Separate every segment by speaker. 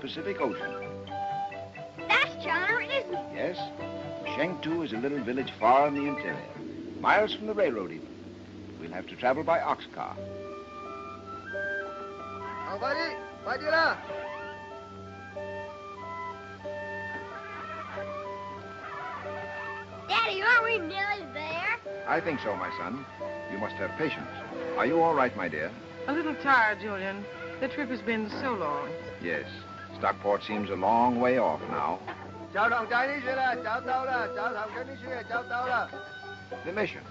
Speaker 1: Pacific Ocean.
Speaker 2: That's China, isn't it?
Speaker 1: Yes. Shengtu is a little village far in the interior, miles from the railroad even. We'll have to travel by ox car.
Speaker 2: Daddy, are we nearly there?
Speaker 1: I think so, my son. You must have patience. Are you all right, my dear?
Speaker 3: A little tired, Julian. The trip has been so long.
Speaker 1: Yes. Stockport seems a long way off now. The mission,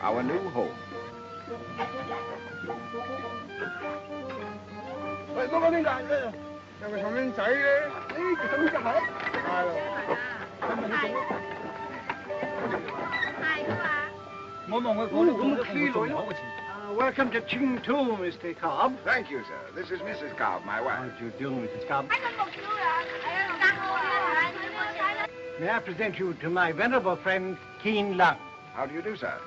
Speaker 1: our new home.
Speaker 4: Hi. Uh, welcome to Ching Tu, Mr. Cobb.
Speaker 1: Thank you, sir. This is Mrs. Cobb, my wife.
Speaker 4: How do you do, Mrs. Cobb? May I present you to my venerable friend, Keen Lung.
Speaker 1: How do you do, sir?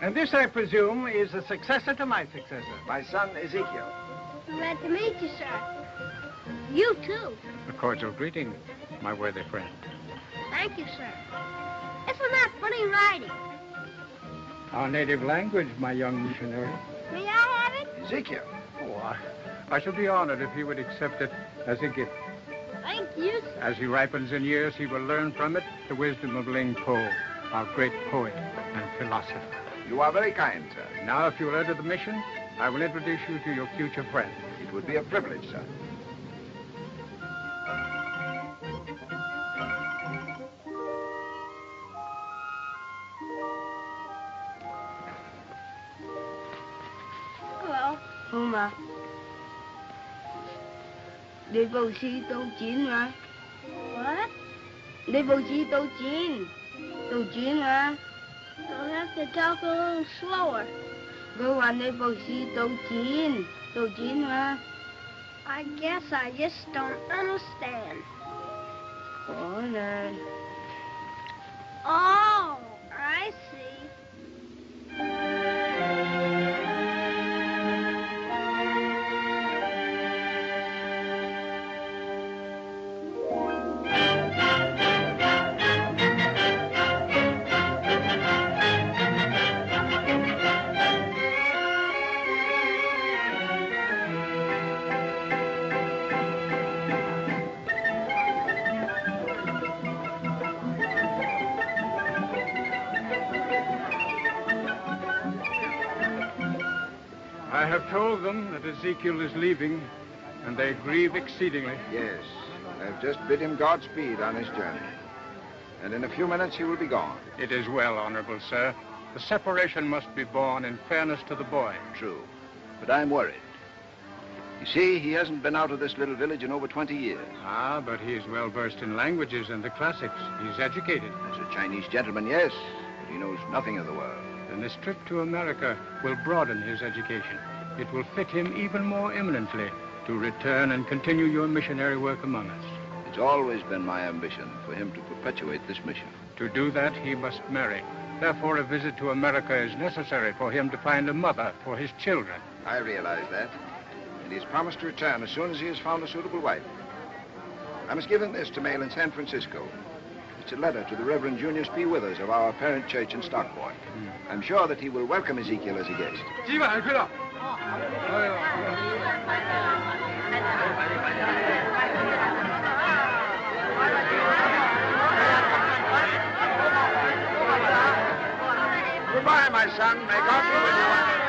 Speaker 4: And this, I presume, is the successor to my successor.
Speaker 1: My son, Ezekiel.
Speaker 2: Glad to meet you, sir. You, too.
Speaker 5: A cordial greeting, my worthy friend.
Speaker 2: Thank you, sir. Isn't that funny writing?
Speaker 5: Our native language, my young missionary.
Speaker 2: May I have it?
Speaker 1: Ezekiel.
Speaker 5: Oh, I, I shall be honored if he would accept it as a gift.
Speaker 2: Thank you, sir.
Speaker 5: As he ripens in years, he will learn from it the wisdom of Ling Po, our great poet and philosopher.
Speaker 1: You are very kind, sir.
Speaker 5: Now, if you will enter the mission, I will introduce you to your future friend.
Speaker 1: It would be a privilege, sir.
Speaker 6: Mà. Đi vào si tàu chiến mà.
Speaker 2: What?
Speaker 6: Đi vào si tàu chiến Tàu chiến mà.
Speaker 2: You'll have to talk a little slower.
Speaker 6: Cơ quan đi vào si tàu chiến Tàu chiến mà.
Speaker 2: I guess I just don't understand.
Speaker 6: Có nè.
Speaker 2: Oh,
Speaker 5: Ezekiel is leaving, and they grieve exceedingly.
Speaker 1: Yes. I've just bid him Godspeed on his journey. And in a few minutes he will be gone.
Speaker 5: It is well, honorable sir. The separation must be borne in fairness to the boy.
Speaker 1: True. But I'm worried. You see, he hasn't been out of this little village in over 20 years.
Speaker 5: Ah, but he is well versed in languages and the classics. He's educated.
Speaker 1: As a Chinese gentleman, yes, but he knows nothing of the world.
Speaker 5: And this trip to America will broaden his education. It will fit him even more eminently to return and continue your missionary work among us.
Speaker 1: It's always been my ambition for him to perpetuate this mission.
Speaker 5: To do that, he must marry. Therefore, a visit to America is necessary for him to find a mother for his children.
Speaker 1: I realize that. And he's promised to return as soon as he has found a suitable wife. I must give him this to mail in San Francisco. It's a letter to the Reverend Junius P. Withers of our parent church in Stockport. Hmm. I'm sure that he will welcome Ezekiel as a guest. Goodbye, my son. May God be with you.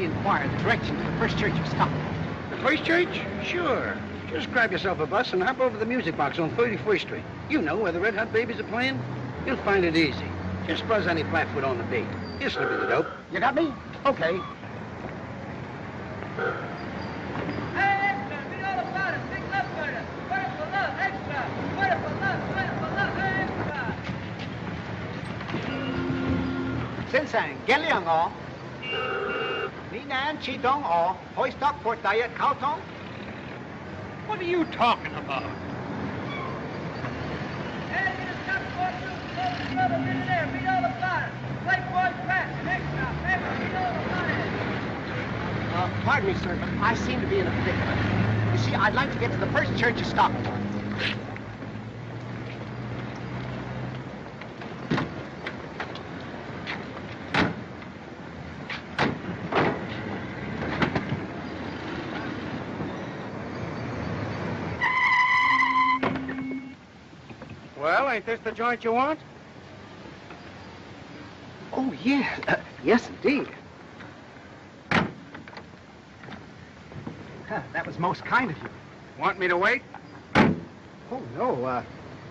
Speaker 4: Inquire the direction to the first church of Stockport.
Speaker 1: The first church? Sure. Just grab yourself a bus and hop over to the music box on 31st Street. You know where the Red Hot Babies are playing. You'll find it easy. Just buzz any flatfoot on the beat. He'll slip you the dope.
Speaker 4: You got me? Okay. Xin sang, Gen Liang O. Li Nan Chi Dong O. Hoi Stockport Diet Cao Tong.
Speaker 1: What are you talking about?
Speaker 4: Uh, pardon me, sir, but I seem to be in a predicament. You see, I'd like to get to the first church of Stockport.
Speaker 1: Well, ain't this the joint you want?
Speaker 4: Oh, yes. Uh, yes, indeed. Huh, that was most kind of you.
Speaker 1: Want me to wait?
Speaker 4: Oh, no. Uh,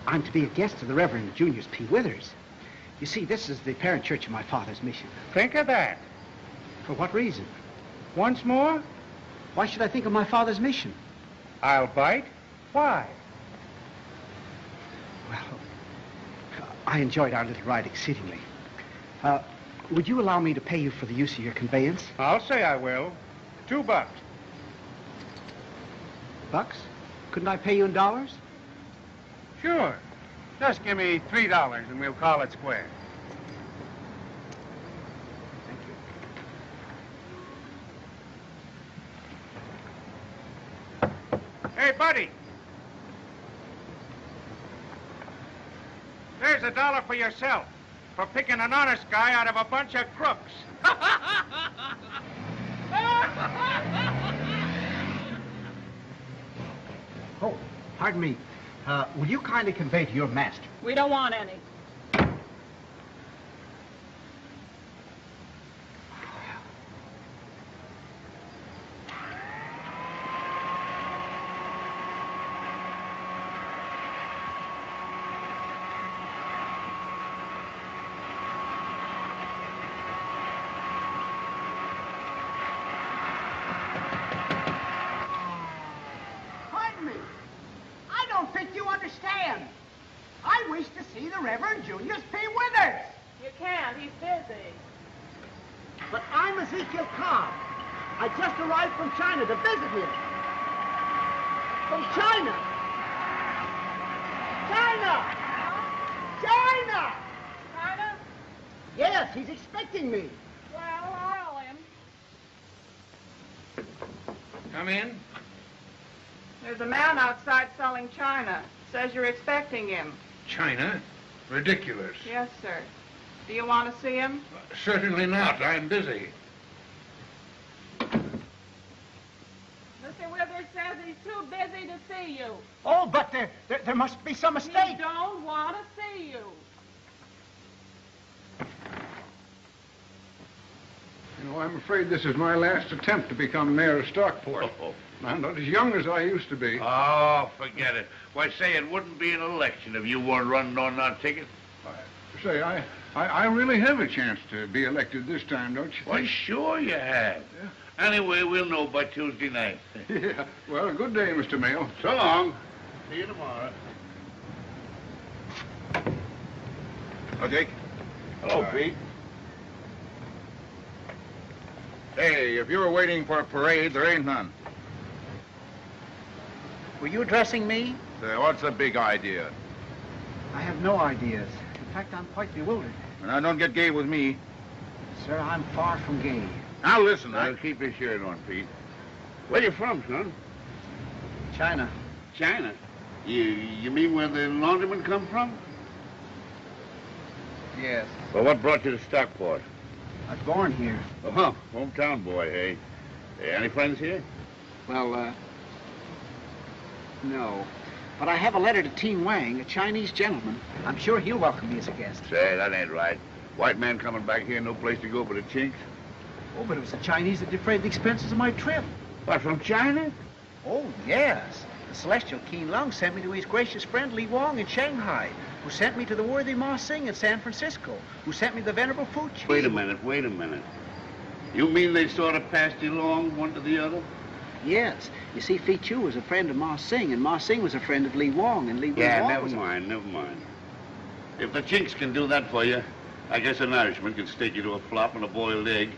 Speaker 4: I'm to be a guest of the Reverend Junius P. Withers. You see, this is the parent church of my father's mission.
Speaker 5: Think of that.
Speaker 4: For what reason?
Speaker 5: Once more,
Speaker 4: Why should I think of my father's mission?
Speaker 5: I'll bite. Why?
Speaker 4: I enjoyed our little ride exceedingly. Uh, would you allow me to pay you for the use of your conveyance?
Speaker 5: I'll say I will. Two bucks.
Speaker 4: Bucks? Couldn't I pay you in dollars?
Speaker 5: Sure. Just give me three dollars and we'll call it square.
Speaker 4: Thank you.
Speaker 5: Hey, buddy. There's a dollar for yourself for picking an honest guy out of a bunch of crooks.
Speaker 4: Oh, pardon me. Uh, will you kindly convey to your master?
Speaker 7: We don't want any.
Speaker 4: Pardon me. I don't think you understand. I wish to see the Reverend Junius P. Withers.
Speaker 7: You can't. He's busy.
Speaker 4: But I'm Ezekiel Cobb. I just arrived from China to visit him. From China. China! China!
Speaker 7: China?
Speaker 4: Yes, he's expecting me.
Speaker 7: Well, I'll him.
Speaker 5: Come in.
Speaker 7: There's a man outside selling china. Says you're expecting him.
Speaker 5: China? Ridiculous.
Speaker 7: Yes, sir. Do you want to see him?
Speaker 5: Uh, certainly not. I'm busy.
Speaker 7: Mr. Withers says he's too busy to see you.
Speaker 4: Oh, but there, there, there must be some mistake.
Speaker 7: He
Speaker 4: mistake.
Speaker 7: don't want to see you.
Speaker 5: You know, I'm afraid this is my last attempt to become mayor of Stockport. Oh, oh. I'm not as young as I used to be.
Speaker 8: Oh, forget it. Why, say it wouldn't be an election if you weren't running on that ticket.
Speaker 5: Say, I, I, I really have a chance to be elected this time, don't you
Speaker 8: Why,
Speaker 5: think?
Speaker 8: sure you have. Anyway, we'll know by Tuesday night.
Speaker 5: Yeah. Well, good day, Mr. Mail.
Speaker 8: So long. See you tomorrow.
Speaker 9: Oh, Jake.
Speaker 8: Hello,
Speaker 9: Hi.
Speaker 8: Pete.
Speaker 9: Hey, if you were waiting for a parade, there ain't none.
Speaker 4: Were you addressing me?
Speaker 9: Uh, what's the big idea?
Speaker 4: I have no ideas. In fact, I'm quite bewildered.
Speaker 9: Now, don't get gay with me.
Speaker 4: Sir, I'm far from gay.
Speaker 9: Now, listen.
Speaker 8: Now,
Speaker 9: I...
Speaker 8: keep your shirt on, Pete. Where you from, son?
Speaker 4: China.
Speaker 8: China. You, you mean where the laundrymen come from?
Speaker 4: Yes.
Speaker 8: Well, what brought you to Stockport?
Speaker 4: I was born here.
Speaker 8: Oh, hometown boy? Hey, any friends here?
Speaker 4: Well, uh, no. But I have a letter to Teen Wang, a Chinese gentleman. I'm sure he'll welcome me as a guest.
Speaker 8: Say, that ain't right. White man coming back here, no place to go but a chink.
Speaker 4: Oh, but it was the Chinese that defrayed the expenses of my trip.
Speaker 8: What, from China?
Speaker 4: Oh, yes. The celestial Keen Lung sent me to his gracious friend Li Wong in Shanghai, who sent me to the worthy Ma Sing in San Francisco, who sent me the venerable Fu Chi.
Speaker 8: Wait a minute, wait a minute. You mean they sort of passed you along, one to the other?
Speaker 4: Yes. You see, Fi Chu was a friend of Ma Sing, and Ma Sing was a friend of Li Wong, and Li
Speaker 8: Yeah,
Speaker 4: Wong
Speaker 8: never
Speaker 4: was a-
Speaker 8: mind, never mind. If the chinks can do that for you, I guess an Irishman can stake you to a flop and a boiled egg.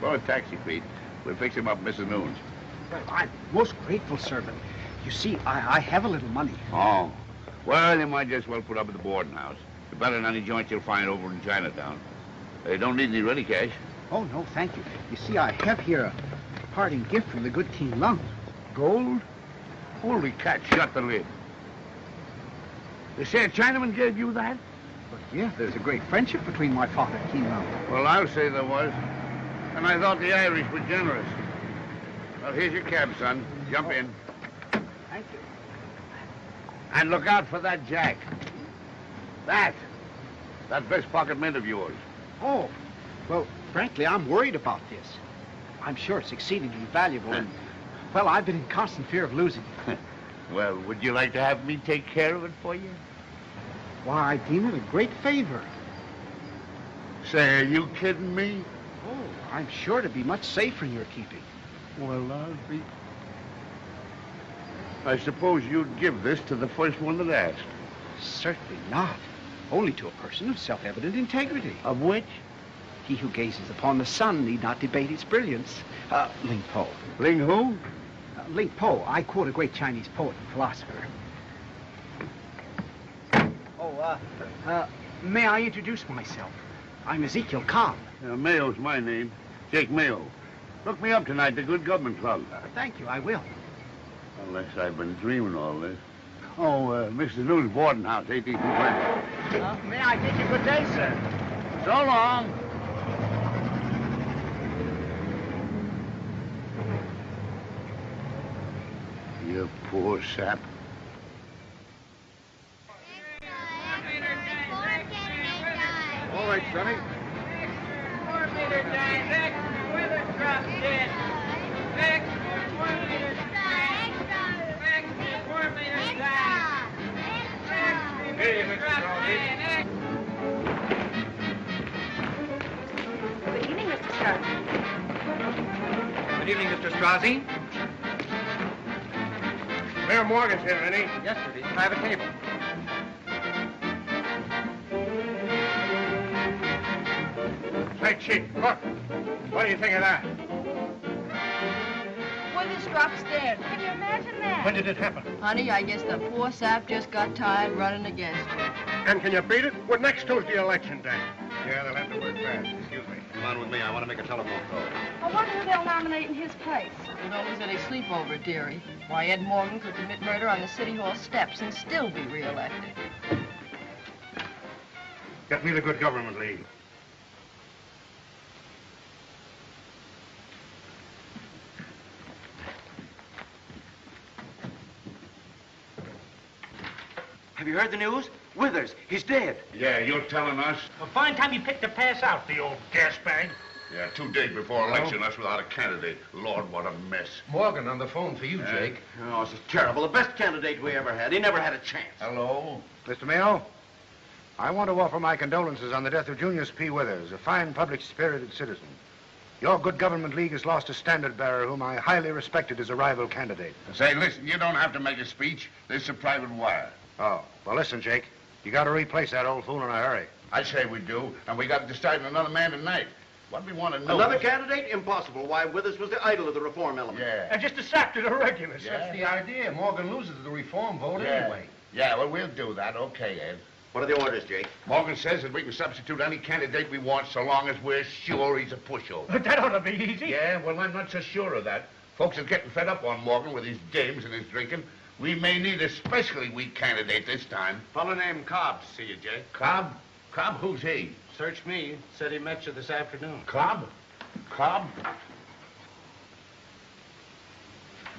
Speaker 8: Call a taxi, Pete. We'll fix him up at Mrs. Noon's.
Speaker 4: Well, I'm most grateful, sir, but you see, I, I have a little money.
Speaker 8: Oh. Well, you might just well put up at the boarding house. It's better than any joint you'll find over in Chinatown. They don't need any ready cash.
Speaker 4: Oh, no, thank you. You see, I have here a parting gift from the good King Lung.
Speaker 8: Gold? Holy cat, shut the lid. They say a Chinaman gave you that?
Speaker 4: But yeah, there's a great friendship between my father and King Lung.
Speaker 8: Well, I'll say there was. And I thought the Irish were generous. Well, here's your cab, son. Jump oh. in.
Speaker 4: Thank you.
Speaker 8: And look out for that jack. That. That best pocket mint of yours.
Speaker 4: Oh, well, frankly, I'm worried about this. I'm sure it's exceedingly valuable, and, well, I've been in constant fear of losing it.
Speaker 8: Well, would you like to have me take care of it for you?
Speaker 4: Why, I deem it a great favor.
Speaker 8: Say, are you kidding me?
Speaker 4: Oh, I'm sure to be much safer in your keeping.
Speaker 8: Well, I'll be... I suppose you'd give this to the first one that asked.
Speaker 4: Certainly not. Only to a person of self-evident integrity.
Speaker 8: Of which?
Speaker 4: He who gazes upon the sun need not debate its brilliance. Uh, Ling Po.
Speaker 8: Ling who?
Speaker 4: Uh, Ling Po, I quote a great Chinese poet and philosopher. Oh, uh, uh, may I introduce myself? I'm Ezekiel Cobb.
Speaker 8: Uh, Mayo's my name. Jake Mayo. Look me up tonight, the Good Government Club.
Speaker 4: Uh, thank you, I will.
Speaker 8: Unless I've been dreaming all this. Oh, uh, Mr. News boarding house, 18th and
Speaker 4: Uh, may I bid you good day, sir?
Speaker 8: So long. You poor sap.
Speaker 10: All right, Sonny.
Speaker 3: Four meter giant X, weather drop dead. X, four meter giant. X, four meter giant. X,
Speaker 10: Hey, Mr.
Speaker 3: drop
Speaker 10: Crowley.
Speaker 3: dead. X.
Speaker 11: Good evening, Mr. Strauss.
Speaker 12: Good evening, Mr. Strozzi.
Speaker 10: Mayor Morgan's here, isn't he?
Speaker 12: Yes, sir. Can I have a table?
Speaker 10: Say, Chief, look. What do you think of that?
Speaker 13: Withers drops dead.
Speaker 11: Can you imagine that?
Speaker 10: When did it happen?
Speaker 13: Honey, I guess the poor sap just got tired running against her.
Speaker 10: And can you beat it? We're next Tuesday election day. Yeah, they'll have to work fast. Excuse me.
Speaker 14: Come on with me. I want to make a telephone call.
Speaker 13: I wonder who they'll nominate in his place. It's always any sleepover theory. Why, Ed Morgan could commit murder on the City Hall steps and still be reelected.
Speaker 10: Get me the Good Government League.
Speaker 15: Have you heard the news? Withers, he's dead.
Speaker 8: Yeah, you're telling us?
Speaker 10: A fine time you picked to pass out, the old gas bag.
Speaker 8: Yeah, two days before election, us without a candidate. Lord, what a mess.
Speaker 14: Morgan on the phone for you, Jake.
Speaker 15: Oh, this is terrible. The best candidate we ever had. He never had a chance.
Speaker 8: Hello?
Speaker 9: Mr. Mayo, I want to offer my condolences on the death of Junius P. Withers, a fine, public-spirited citizen. Your Good Government League has lost a standard-bearer whom I highly respected as a rival candidate.
Speaker 8: Say, listen, you don't have to make a speech. This is a private wire.
Speaker 9: Oh, well, listen, Jake. You got to replace that old fool in a hurry.
Speaker 8: I say we do, and we got to decide on another man tonight. What we want to know...
Speaker 15: Another candidate? Impossible. Why, Withers was the idol of the reform element.
Speaker 8: Yeah.
Speaker 10: And just a sap to the regulars.
Speaker 8: Yeah.
Speaker 14: That's the idea. Morgan loses the reform vote
Speaker 8: yeah.
Speaker 14: anyway.
Speaker 8: Yeah, well, we'll do that. Okay, Ed.
Speaker 15: What are the orders, Jake?
Speaker 8: Morgan says that we can substitute any candidate we want so long as we're sure he's a pushover.
Speaker 10: But that ought to be easy.
Speaker 8: Yeah, well, I'm not so sure of that. Folks are getting fed up on Morgan with his games and his drinking. We may need a especially weak candidate this time.
Speaker 15: Fellow named Cobb see you, Jake.
Speaker 8: Cobb? Cobb, who's he?
Speaker 14: Search me. Said he met you this afternoon.
Speaker 8: Cobb? Cobb?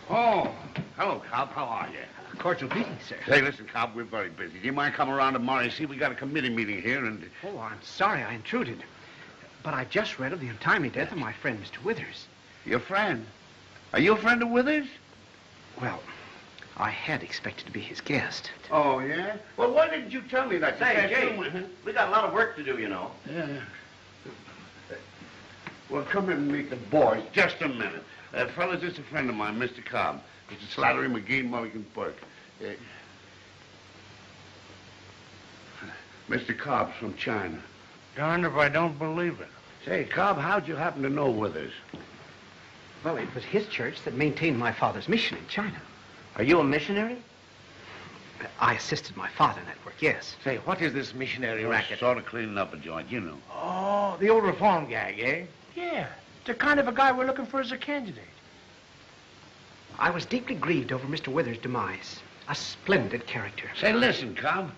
Speaker 8: Oh, hello, Cobb. How are you?
Speaker 4: Cordial greeting, sir.
Speaker 8: Hey, listen, Cobb, we're very busy. Do you mind coming around tomorrow? You see, we got a committee meeting here, and...
Speaker 4: Oh, I'm sorry I intruded. But I've just read of the untimely death of my friend, Mr. Withers.
Speaker 8: Your friend? Are you a friend of Withers?
Speaker 4: Well, I had expected to be his guest.
Speaker 8: Oh, yeah? Well, why didn't you tell me that?
Speaker 15: Say,
Speaker 8: You
Speaker 15: Jay,
Speaker 8: can't
Speaker 15: we got a lot of work to do, you know.
Speaker 8: Yeah. Well, come in and meet the boys. Just a minute. Uh, fellas, this is a friend of mine, Mr. Cobb. Mr. Slattery McGee, Mulligan Burke. Uh, Mr. Cobb's from China.
Speaker 10: Darned if I don't believe it.
Speaker 8: Say, Cobb, how'd you happen to know Withers?
Speaker 4: Well, it was his church that maintained my father's mission in China.
Speaker 15: Are you a missionary?
Speaker 4: I assisted my father in that work, yes.
Speaker 15: Say, what is this missionary racket?
Speaker 8: Sort of cleaning up a joint, you know.
Speaker 10: Oh, the old reform gag, eh? Yeah. The kind of a guy we're looking for as a candidate.
Speaker 4: I was deeply grieved over Mr. Withers' demise. A splendid character.
Speaker 8: Say, listen, Cobb.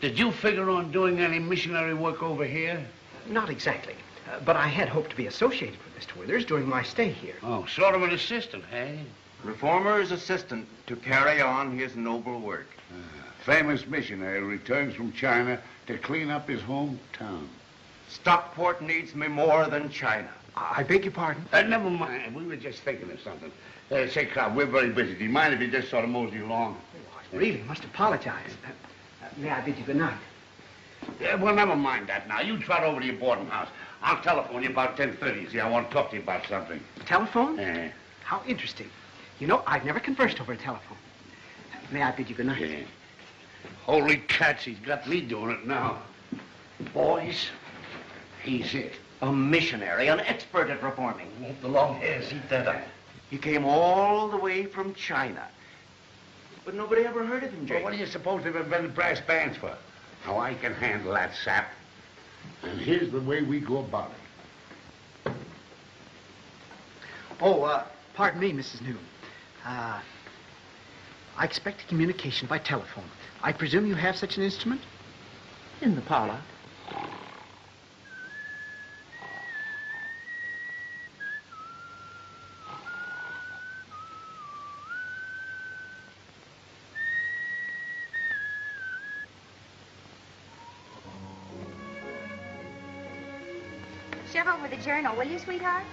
Speaker 8: Did you figure on doing any missionary work over here?
Speaker 4: Not exactly. Uh, but I had hoped to be associated with Mr. Withers during my stay here.
Speaker 8: Oh, sort of an assistant, hey?
Speaker 15: Reformer's assistant to carry on his noble work.
Speaker 8: Famous missionary returns from China to clean up his hometown.
Speaker 15: Stockport needs me more than China.
Speaker 4: I beg your pardon?
Speaker 8: Uh, never mind. We were just thinking of something. Uh, say, Cobb, we're very busy. Do you mind if you just sort of mosey along?
Speaker 4: I really must apologize. Uh, uh, may I bid you good night?
Speaker 8: Yeah, well, never mind that now. You trot over to your boarding house. I'll telephone you about 10.30. See, I want to talk to you about something.
Speaker 4: Telephone?
Speaker 8: Yeah.
Speaker 4: How interesting. You know, I've never conversed over a telephone. May I bid you good night?
Speaker 8: Yeah. Holy cats, he's got me doing it now. Boys, he's it.
Speaker 15: A missionary, an expert at reforming. Won't the long hairs eat that up? He came all the way from China. But nobody ever heard of him, Jake.
Speaker 8: Well, what do you suppose they've invented brass bands for? How I can handle that sap. And here's the way we go about it.
Speaker 4: Oh, uh, pardon me, Mrs. Newton. Uh, I expect a communication by telephone. I presume you have such an instrument?
Speaker 16: In the parlor.
Speaker 11: Shove over the journal, will you, sweetheart?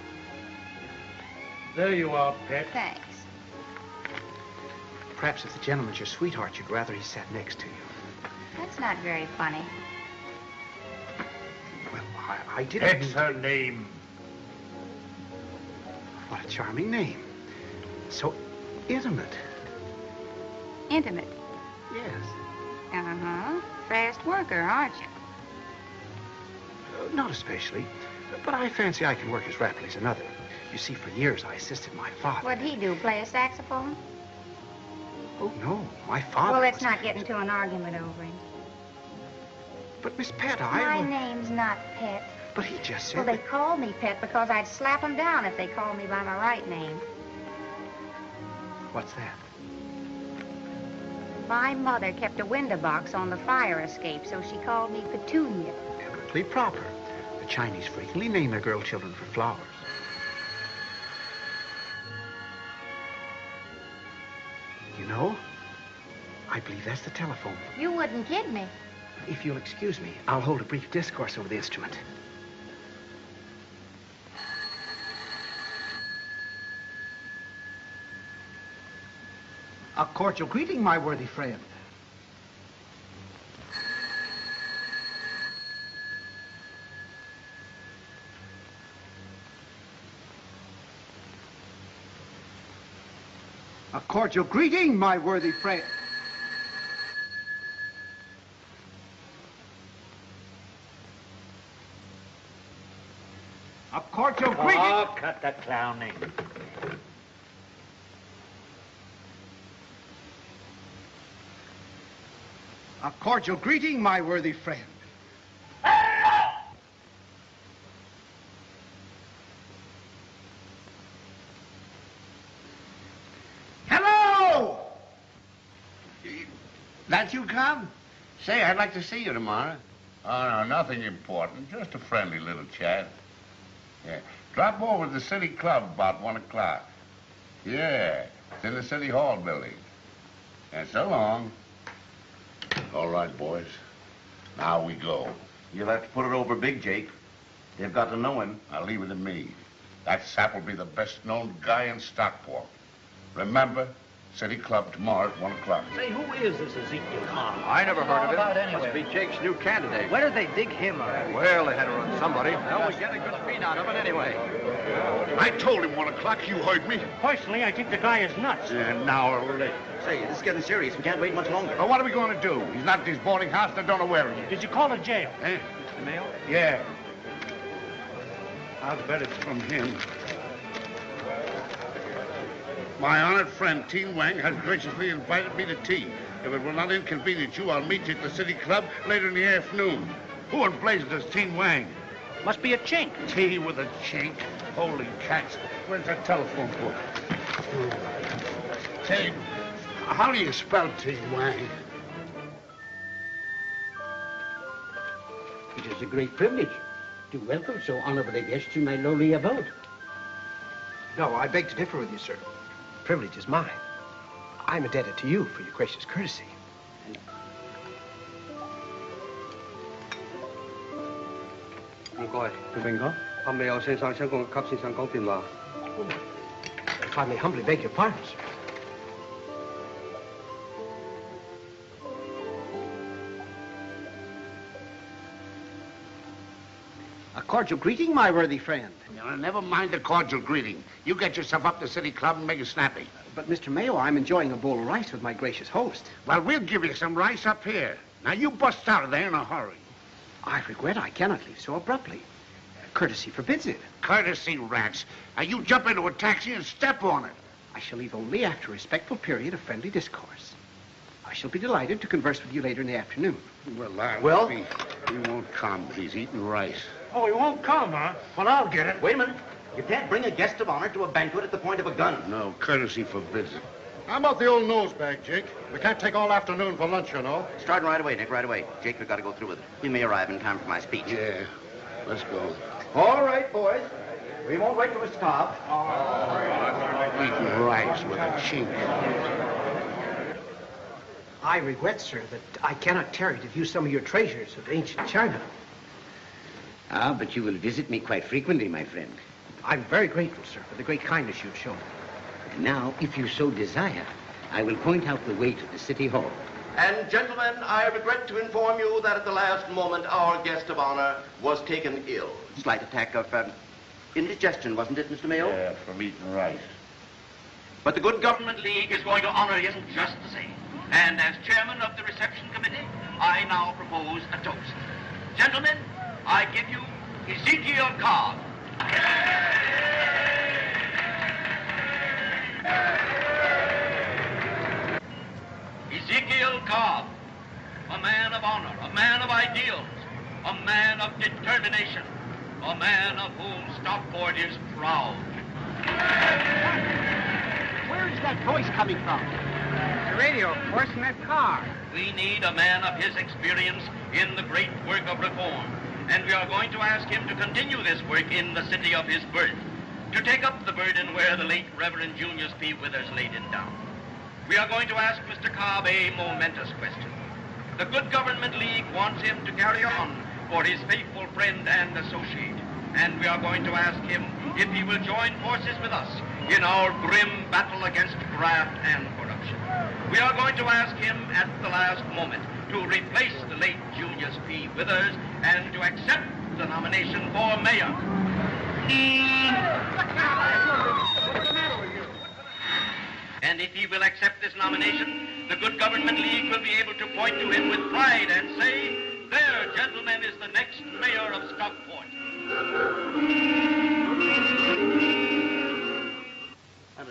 Speaker 10: There you are, Pet.
Speaker 11: Thanks.
Speaker 4: Perhaps if the gentleman's your sweetheart, you'd rather he sat next to you.
Speaker 11: That's not very funny.
Speaker 4: Well, I, I didn't...
Speaker 10: Pet's her name.
Speaker 4: What a charming name. So intimate.
Speaker 11: Intimate.
Speaker 4: Yes.
Speaker 11: Uh-huh. Fast worker, aren't you?
Speaker 4: Uh, not especially. But I fancy I can work as rapidly as another. You see, for years I assisted my father.
Speaker 11: What'd he do, play a saxophone?
Speaker 4: Oh, no. My father
Speaker 11: well, let's
Speaker 4: was-
Speaker 11: not get into an argument over him.
Speaker 4: But, Miss Pet, I...
Speaker 11: My name's not Pet.
Speaker 4: But he just said
Speaker 11: Well, they
Speaker 4: that-
Speaker 11: call me Pet because I'd slap slap 'em down if they called me by my right name.
Speaker 4: What's that?
Speaker 11: My mother kept a window box on the fire escape, so she called me Petunia.
Speaker 4: Perfectly proper. The Chinese frequently name their girl children for flowers. You know, I believe that's the telephone.
Speaker 11: You wouldn't kid me.
Speaker 4: If you'll excuse me, I'll hold a brief discourse over the instrument.
Speaker 14: A cordial greeting, my worthy friend. Cordial greeting, my worthy friend. A cordial greeting.
Speaker 10: Oh, cut the clowning.
Speaker 14: A cordial greeting, my worthy friend.
Speaker 8: Hello! That you, come? Say, I'd like to see you tomorrow. Oh, no, nothing important. Just a friendly little chat. Yeah. Drop over to the City Club about one o'clock. Yeah, it's in the City Hall building. And so long. All right, boys. Now we go.
Speaker 15: You'll have to put it over big, Jake.
Speaker 8: They've got to know him. I'll leave it to me. That sap will be the best known guy in Stockport. Remember, City Club tomorrow at 1 o'clock.
Speaker 2: Say, who is this Ezekiel Khan?
Speaker 10: I never heard of him.
Speaker 2: About anyway.
Speaker 10: Must be Jake's new candidate.
Speaker 2: Where did they dig him up?
Speaker 10: Well, they had to run somebody. Now we get a good feed out of it anyway.
Speaker 8: I told him 1 o'clock. You heard me.
Speaker 2: Personally, I think the guy is nuts.
Speaker 8: And now or late.
Speaker 15: Say, this is getting serious. We can't wait much longer.
Speaker 8: Well, what are we going to do? He's not at his boarding house. They don't know where he is.
Speaker 2: Did you call the jail?
Speaker 8: Eh?
Speaker 2: The mail?
Speaker 8: Yeah. I'll bet it's from him. My honored friend, Teen Wang, has graciously invited me to tea. If it will not inconvenience you, I'll meet you at the City Club later in the afternoon. Who in blazes is Teen Wang?
Speaker 2: Must be a chink.
Speaker 8: Tea with a chink? Holy cats. Where's that telephone book? Say, how do you spell Teen Wang?
Speaker 16: It is a great privilege to welcome so honorable a guest to my lowly abode.
Speaker 4: No, I beg to differ with you, sir privilege is mine. I'm indebted to you for your gracious courtesy. If I may humbly beg your pardon, sir.
Speaker 2: Cordial greeting, my worthy friend.
Speaker 8: Now, never mind the cordial greeting. You get yourself up to City Club and make it snappy.
Speaker 4: But, Mr. Mayo, I'm enjoying a bowl of rice with my gracious host.
Speaker 8: Well, we'll give you some rice up here. Now, you bust out of there in a hurry.
Speaker 4: I regret I cannot leave so abruptly. Courtesy forbids it.
Speaker 8: Courtesy rats. Now, you jump into a taxi and step on it.
Speaker 4: I shall leave only after a respectful period of friendly discourse. I shall be delighted to converse with you later in the afternoon.
Speaker 8: Well, I
Speaker 4: Well?
Speaker 8: He, he won't come. He's eating rice.
Speaker 2: Oh, he won't come, huh? Well, I'll get it.
Speaker 15: Wait a minute. You can't bring a guest of honor to a banquet at the point of a gun.
Speaker 8: No, courtesy forbids it.
Speaker 9: How about the old nose bag, Jake? We can't take all afternoon for lunch, you know.
Speaker 15: Starting right away, Nick, right away. Jake, we've got to go through with it. He may arrive in time for my speech.
Speaker 8: Yeah, let's go.
Speaker 15: All right, boys. We won't wait for Mr. Cobb.
Speaker 8: Eating rice with a chink.
Speaker 4: I regret, sir, that I cannot tarry to view some of your treasures of ancient China.
Speaker 16: Ah, but you will visit me quite frequently, my friend.
Speaker 4: I'm very grateful, sir, for the great kindness you've shown.
Speaker 16: And now, if you so desire, I will point out the way to the City Hall.
Speaker 15: And, gentlemen, I regret to inform you that at the last moment, our guest of honor was taken ill. Slight attack of um, indigestion, wasn't it, Mr. Mayo?
Speaker 8: Yeah, from eating rice.
Speaker 15: But the Good Government League is going to honor him just the same. And as chairman of the reception committee, I now propose a toast. Gentlemen, I give you Ezekiel Cobb. Ezekiel Cobb, a man of honor, a man of ideals, a man of determination, a man of whom Stockport is proud.
Speaker 2: Where is that voice coming from?
Speaker 12: The radio, of course, in that car.
Speaker 15: We need a man of his experience in the great work of reform, and we are going to ask him to continue this work in the city of his birth, to take up the burden where the late Reverend Junius P. Withers laid it down. We are going to ask Mr. Cobb a momentous question. The Good Government League wants him to carry on for his faithful friend and associate, and we are going to ask him if he will join forces with us in our grim battle against graft and corruption. We are going to ask him at the last moment to replace the late Junius P. Withers and to accept the nomination for mayor. And if he will accept this nomination, the Good Government League will be able to point to him with pride and say, there, gentlemen, is the next mayor of Stockport.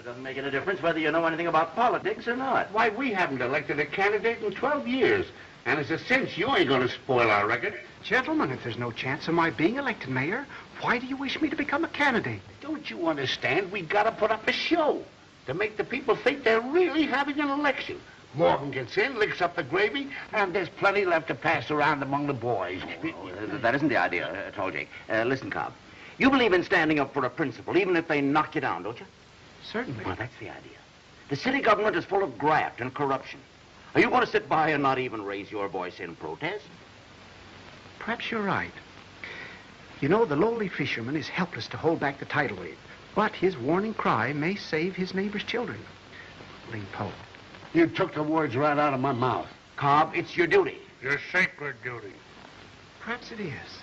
Speaker 17: It doesn't make any difference whether you know anything about politics or not.
Speaker 8: Why, we haven't elected a candidate in 12 years. And it's a cinch you ain't going to spoil our record.
Speaker 4: Gentlemen, if there's no chance of my being elected mayor, why do you wish me to become a candidate?
Speaker 8: Don't you understand? We've got to put up a show to make the people think they're really having an election. Morgan gets in, licks up the gravy, and there's plenty left to pass around among the boys.
Speaker 15: Uh, that isn't the idea at all, Jake. Uh, listen, Cobb. You believe in standing up for a principle, even if they knock you down, don't you?
Speaker 4: Certainly.
Speaker 15: Well, that's the idea. The city government is full of graft and corruption. Are you going to sit by and not even raise your voice in protest?
Speaker 4: Perhaps you're right. You know, the lowly fisherman is helpless to hold back the tidal wave, but his warning cry may save his neighbor's children. Ling Po.
Speaker 8: You took the words right out of my mouth. Cobb, it's your duty.
Speaker 9: Your sacred duty.
Speaker 4: Perhaps it is.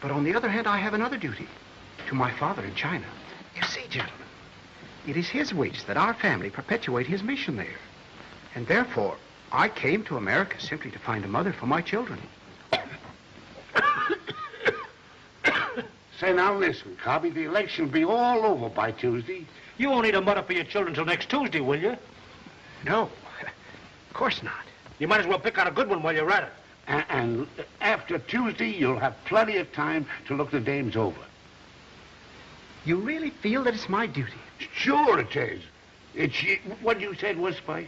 Speaker 4: But on the other hand, I have another duty to my father in China. You see, gentlemen, it is his wish that our family perpetuate his mission there. And therefore, I came to America simply to find a mother for my children.
Speaker 8: Say, now listen, Cobby, the election will be all over by Tuesday.
Speaker 18: You won't need a mother for your children till next Tuesday, will you?
Speaker 4: No, of course not.
Speaker 18: You might as well pick out a good one while you're at it.
Speaker 8: And, and after Tuesday, you'll have plenty of time to look the dames over.
Speaker 4: You really feel that it's my duty?
Speaker 8: Sure it is. It's y- what you said was Spice.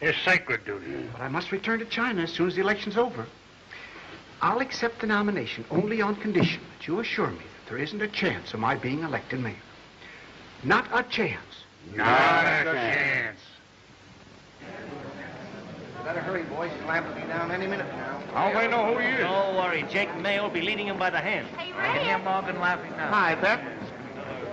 Speaker 9: His sacred duty.
Speaker 4: But I must return to China as soon as the election's over. I'll accept the nomination only on condition that you assure me that there isn't a chance of my being elected mayor. Not a chance.
Speaker 8: Not a chance.
Speaker 19: Better hurry, boys. He'll have to be down any minute now.
Speaker 9: How they know who he is?
Speaker 18: Don't worry. Jake Mayo will be leading him by the hand.
Speaker 11: Hey,
Speaker 18: I can hear Morgan laughing now.
Speaker 19: Hi, Pep.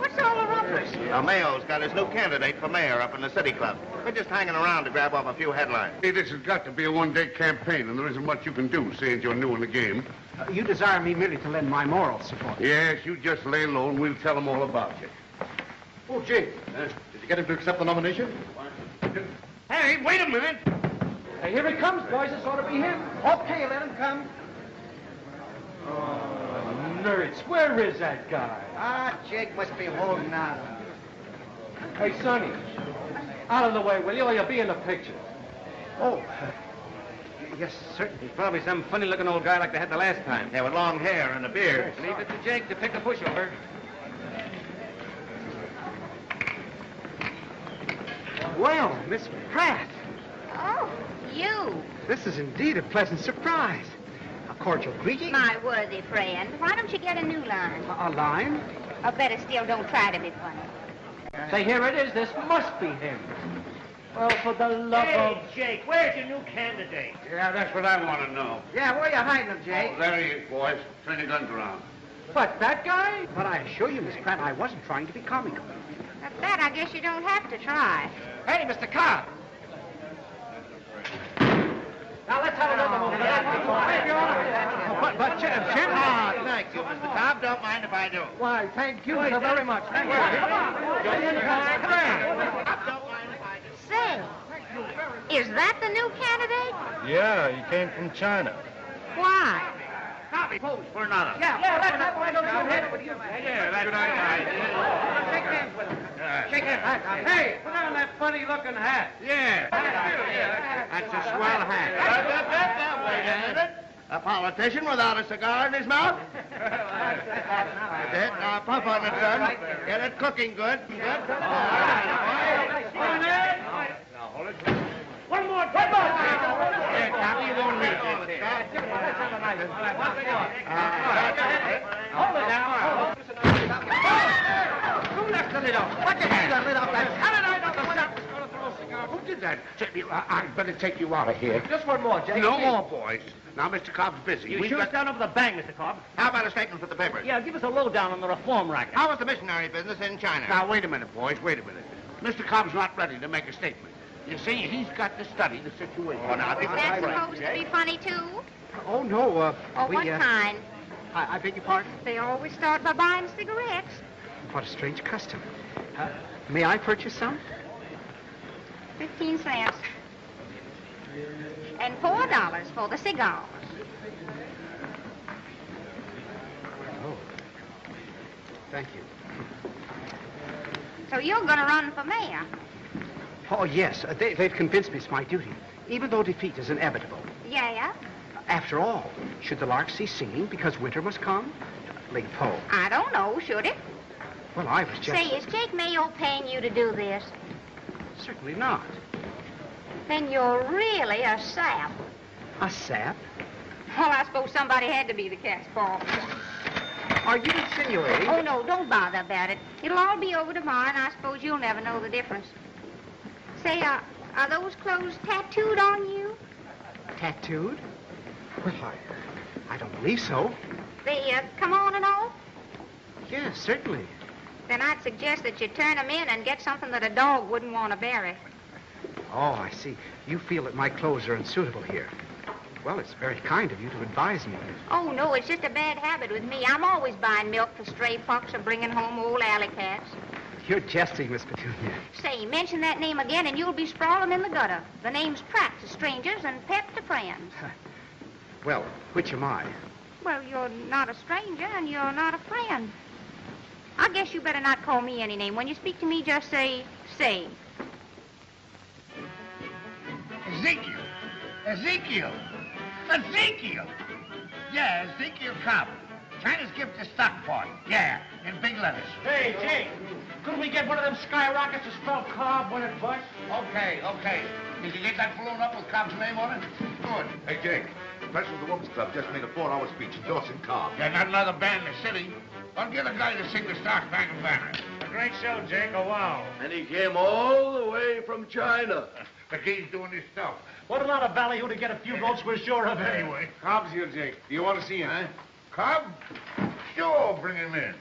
Speaker 11: What's all the rumpus?
Speaker 17: Now, Mayo's got his new candidate for mayor up in the city club. We're just hanging around to grab off a few headlines.
Speaker 8: Hey, this has got to be a one-day campaign, and there isn't much you can do, seeing you're new in the game.
Speaker 4: Uh, you desire me merely to lend my moral support.
Speaker 8: Yes, you just lay low, and we'll tell them all about you.
Speaker 9: Oh, Jake. Uh, did you get him to accept the nomination?
Speaker 18: Hey, wait a minute.
Speaker 10: Hey, here he comes, boys. This ought to be him. Okay, let him come.
Speaker 18: Oh,
Speaker 10: Nerds, where is that guy?
Speaker 19: Ah, Jake must be holding out.
Speaker 10: Hey, Sonny, out of the way, will you, or you'll be in the picture.
Speaker 4: Oh, yes, certainly.
Speaker 18: He's probably some funny-looking old guy like they had the last time.
Speaker 17: Yeah, with long hair and a beard.
Speaker 18: Leave it to Jake to pick a pushover.
Speaker 4: Well, Miss Pratt,
Speaker 11: Oh, you.
Speaker 4: this is indeed a pleasant surprise. A cordial greeting.
Speaker 11: My worthy friend. Why don't you get a new line?
Speaker 4: A, a line.
Speaker 11: Or better still, don't try to be funny.
Speaker 10: Say, here it is. This must be him. Well, for the love of...
Speaker 18: Jake, where's your new candidate?
Speaker 8: Yeah, that's what I want to know.
Speaker 19: Yeah, where are you hiding him, Jake?
Speaker 8: Oh, there he is, boys. Turn your guns around.
Speaker 10: What, that guy?
Speaker 4: But I assure you, Miss Pratt, I wasn't trying to be comical.
Speaker 11: At that, I guess you don't have to try.
Speaker 18: Hey, Mr. Cobb.
Speaker 10: Now, let's have another one.
Speaker 4: But, but, Ch- Chairman...
Speaker 17: Ah, thank you, Mr. Cobb. Don't mind if I do.
Speaker 10: Why, thank you so very much. Thank you.
Speaker 11: Say, is that the new candidate?
Speaker 9: Yeah, he came from China.
Speaker 11: Why?
Speaker 18: Cobby, pose for another.
Speaker 10: Yeah, yeah, let's have one of those.
Speaker 18: Yeah, that's right.
Speaker 10: Shake hands with him. Shake hands. Hey, put on that funny-looking hat.
Speaker 18: Yeah.
Speaker 17: That's a swell hat. Wait a minute. A politician without a cigar in his mouth? That's it. Now puff on it, son. Get it cooking good. Good. All right.
Speaker 18: One more. One more.
Speaker 17: Here, Cobby, you won't need this.
Speaker 10: Hold it now. Who left the lid off? What the hell lid off that? How did I know the a cigar?
Speaker 8: Who did that? I'd better take you out of here.
Speaker 10: Just one more, Jake.
Speaker 8: No more, boys. Now, Mr. Cobb's busy.
Speaker 18: You
Speaker 8: We've
Speaker 18: shoot
Speaker 8: got-
Speaker 18: down over the bang, Mr. Cobb.
Speaker 17: How about a statement for the papers?
Speaker 18: Yeah, give us a lowdown on the reform racket.
Speaker 17: How was the missionary business in China?
Speaker 8: Now, wait a minute, boys. Wait a minute. Mr. Cobb's not ready to make a statement. You see, he's got to study the situation.
Speaker 17: Oh, now,
Speaker 11: Is that supposed to be funny, too?
Speaker 4: Oh, no, uh,
Speaker 11: Or
Speaker 4: we,
Speaker 11: what
Speaker 4: uh,
Speaker 11: kind?
Speaker 4: I, I beg your pardon?
Speaker 11: They always start by buying cigarettes.
Speaker 4: What a strange custom. Uh, may I purchase some?
Speaker 11: Fifteen cents. And four dollars for the cigars.
Speaker 4: Oh. Thank you.
Speaker 11: So you're gonna run for mayor?
Speaker 4: Oh, yes. Uh, they, they've convinced me it's my duty, even though defeat is inevitable.
Speaker 11: Yeah,
Speaker 4: After all, should the lark cease singing because winter must come? Ling Po.
Speaker 11: I don't know, should it?
Speaker 4: Well, I was just...
Speaker 11: Say, is Jake Mayo paying you to do this?
Speaker 4: Certainly not.
Speaker 11: Then you're really a sap.
Speaker 4: A sap?
Speaker 11: Well, I suppose somebody had to be the cat's paw.
Speaker 4: Are you insinuating...
Speaker 11: Oh, no, don't bother about it. It'll all be over tomorrow, and I suppose you'll never know the difference. Say, uh, are those clothes tattooed on you?
Speaker 4: Tattooed? Well, I, I don't believe so.
Speaker 11: They uh, come on and off?
Speaker 4: Yes, certainly.
Speaker 11: Then I'd suggest that you turn them in and get something that a dog wouldn't want to bury.
Speaker 4: Oh, I see. You feel that my clothes are unsuitable here. Well, it's very kind of you to advise me.
Speaker 11: Oh, no, it's just a bad habit with me. I'm always buying milk for stray pups or bringing home old alley cats.
Speaker 4: You're jesting, Miss Petunia.
Speaker 11: Say, mention that name again and you'll be sprawling in the gutter. The name's Pratt to strangers and Pep to friends.
Speaker 4: Well, which am I?
Speaker 11: Well, you're not a stranger and you're not a friend. I guess you better not call me any name. When you speak to me, just say, say.
Speaker 8: Ezekiel. Ezekiel. Ezekiel. Yeah, Ezekiel Cobb. China's gift to Stockport. Yeah, in big letters.
Speaker 10: Hey, Jake, couldn't we get one of them skyrockets to spell Cobb when it busts?
Speaker 8: Okay, okay. Did you get that balloon up with Cobb's name on it? Good.
Speaker 15: Hey, Jake, the president of the Women's Club just made a four-hour speech endorsing Cobb.
Speaker 8: Yeah, not another band in the city. I'll get a guy to sing the Star Spangled Banner.
Speaker 10: A great show, Jake. Oh, wow.
Speaker 8: And he came all the way from China. But he's doing his stuff.
Speaker 10: What a lot of ballyhoo to get a few votes we're sure of anyway.
Speaker 15: Cobb's here, Jake. Do you want to see him?
Speaker 8: Huh? Cobb? Sure, bring him in.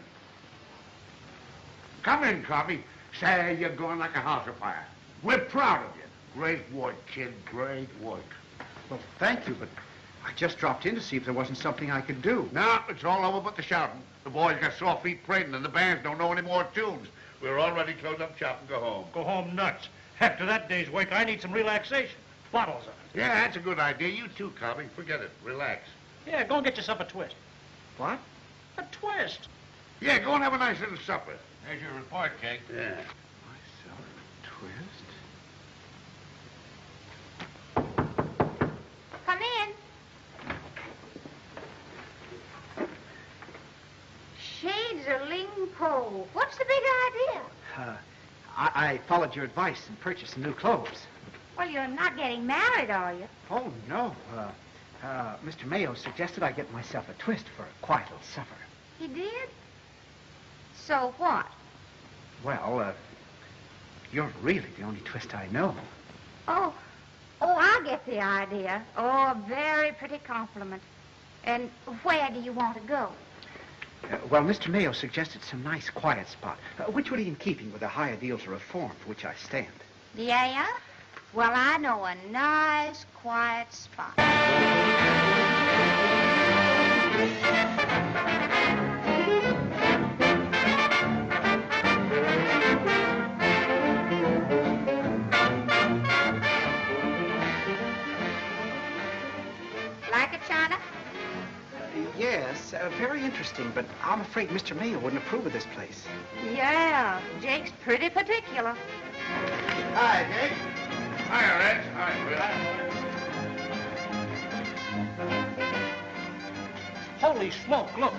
Speaker 8: Come in, Cobby. Say, you're going like a house afire. We're proud of you. Great work, kid. Great work.
Speaker 4: Well, thank you, but I just dropped in to see if there wasn't something I could do.
Speaker 8: No, it's all over but the shouting. The boys got sore feet prating, and the bands don't know any more tunes. We're all ready to close up shop and go home.
Speaker 10: Go home nuts. After that day's work, I need some relaxation. Bottles of it.
Speaker 8: Yeah, that's a good idea. You too, Cobby. Forget it. Relax.
Speaker 10: Yeah, go and get yourself a twist.
Speaker 4: What?
Speaker 10: A twist.
Speaker 8: Yeah, go and have a nice little supper. There's your report, Jake. Yeah.
Speaker 4: Myself a twist?
Speaker 11: Come in. Of Ling Po. What's the big idea?
Speaker 4: Uh, I, I followed your advice and purchased some new clothes.
Speaker 11: Well, you're not getting married, are you?
Speaker 4: Oh, no. Uh, uh, Mr. Mayo suggested I get myself a twist for a quiet little supper.
Speaker 11: He did? So what?
Speaker 4: Well, uh, you're really the only twist I know.
Speaker 11: Oh, oh, I get the idea. Oh, a very pretty compliment. And where do you want to go?
Speaker 4: Uh, well, Mr. Mayo suggested some nice quiet spot, uh, which would be in keeping with the high ideals of reform for which I stand.
Speaker 11: Yeah? Well, I know a nice, quiet spot.
Speaker 4: Yes, uh, very interesting, but I'm afraid Mr. Mayo wouldn't approve of this place.
Speaker 11: Yeah, Jake's pretty particular.
Speaker 8: Hi, Jake. Hi, Red. Hi,
Speaker 10: Holy smoke, look.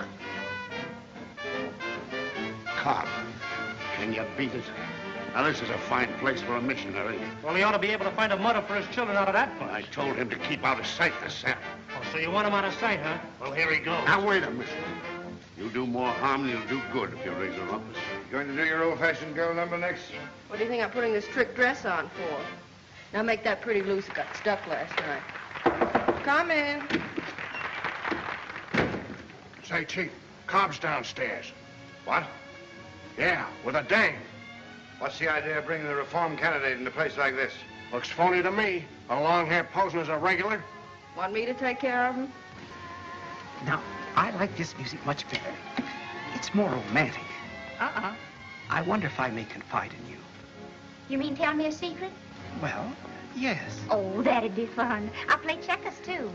Speaker 8: Cobb. Can you beat it? Now, this is a fine place for a missionary.
Speaker 10: Well, he ought to be able to find a mother for his children out of that place.
Speaker 8: I told him to keep out of sight this Santa.
Speaker 10: So you want him out of sight, huh? Well, here he goes.
Speaker 8: Now, wait a minute. You'll do more harm than you'll do good if you raise a rumpus.
Speaker 9: Going to do your old-fashioned girl number next?
Speaker 13: What do you think I'm putting this trick dress on for? Now make that pretty loose. It got stuck last night. Come in.
Speaker 8: Say, Chief, Cobb's downstairs. What? Yeah, with a dame.
Speaker 9: What's the idea of bringing the reform candidate in a place like this?
Speaker 8: Looks phony to me. A long hair posing as a regular.
Speaker 13: Want me to take care of him?
Speaker 4: Now, I like this music much better. It's more romantic.
Speaker 11: Uh-uh.
Speaker 4: I wonder if I may confide in you.
Speaker 11: You mean tell me a secret?
Speaker 4: Well, yes.
Speaker 11: Oh, that'd be fun. I'll play checkers, too.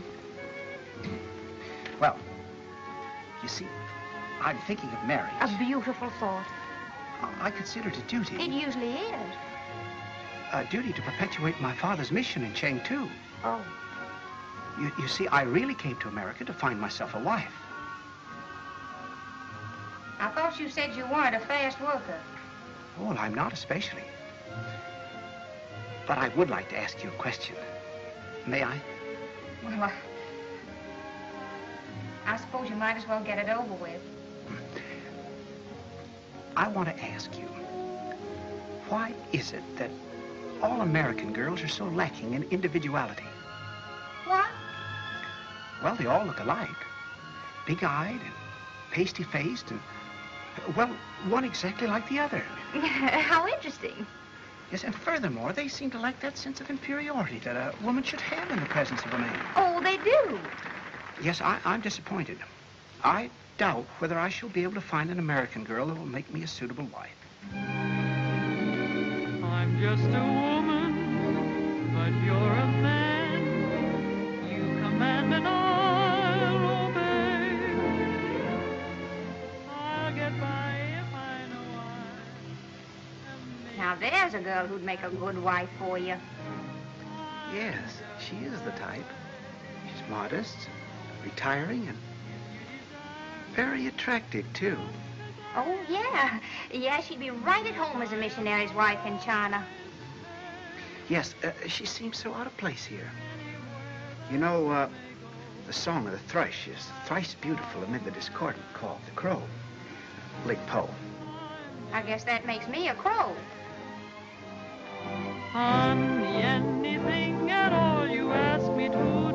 Speaker 4: Well, you see, I'm thinking of marriage.
Speaker 11: A beautiful thought.
Speaker 4: I consider it a duty.
Speaker 11: It usually is.
Speaker 4: A duty to perpetuate my father's mission in Chengtu.
Speaker 11: Oh.
Speaker 4: You, you see, I really came to America to find myself a wife.
Speaker 11: I thought you said you weren't a fast worker.
Speaker 4: Oh, well, I'm not especially. But I would like to ask you a question. May I?
Speaker 11: Well, I... I suppose you might as well get it over with.
Speaker 4: I want to ask you, why is it that all American girls are so lacking in individuality?
Speaker 11: What?
Speaker 4: Well, they all look alike. big-eyed and pasty-faced and, well, one exactly like the other.
Speaker 11: How interesting.
Speaker 4: Yes, and furthermore, they seem to lack that sense of inferiority that a woman should have in the presence of a man.
Speaker 11: Oh, they do.
Speaker 4: Yes, I, I'm disappointed. I doubt whether I shall be able to find an American girl who will make me a suitable wife.
Speaker 3: I'm just a woman, but you're a man.
Speaker 11: There's a girl who'd make a good wife for you.
Speaker 4: Yes, she is the type. She's modest, retiring, and very attractive, too.
Speaker 11: Oh, yeah. Yeah, she'd be right at home as a missionary's wife in China.
Speaker 4: Yes, uh, she seems so out of place here. You know, uh, the song of the thrush is thrice beautiful amid the discordant call of the crow. Ling Po.
Speaker 11: I guess that makes me a crow.
Speaker 3: Honey, anything at all you ask me to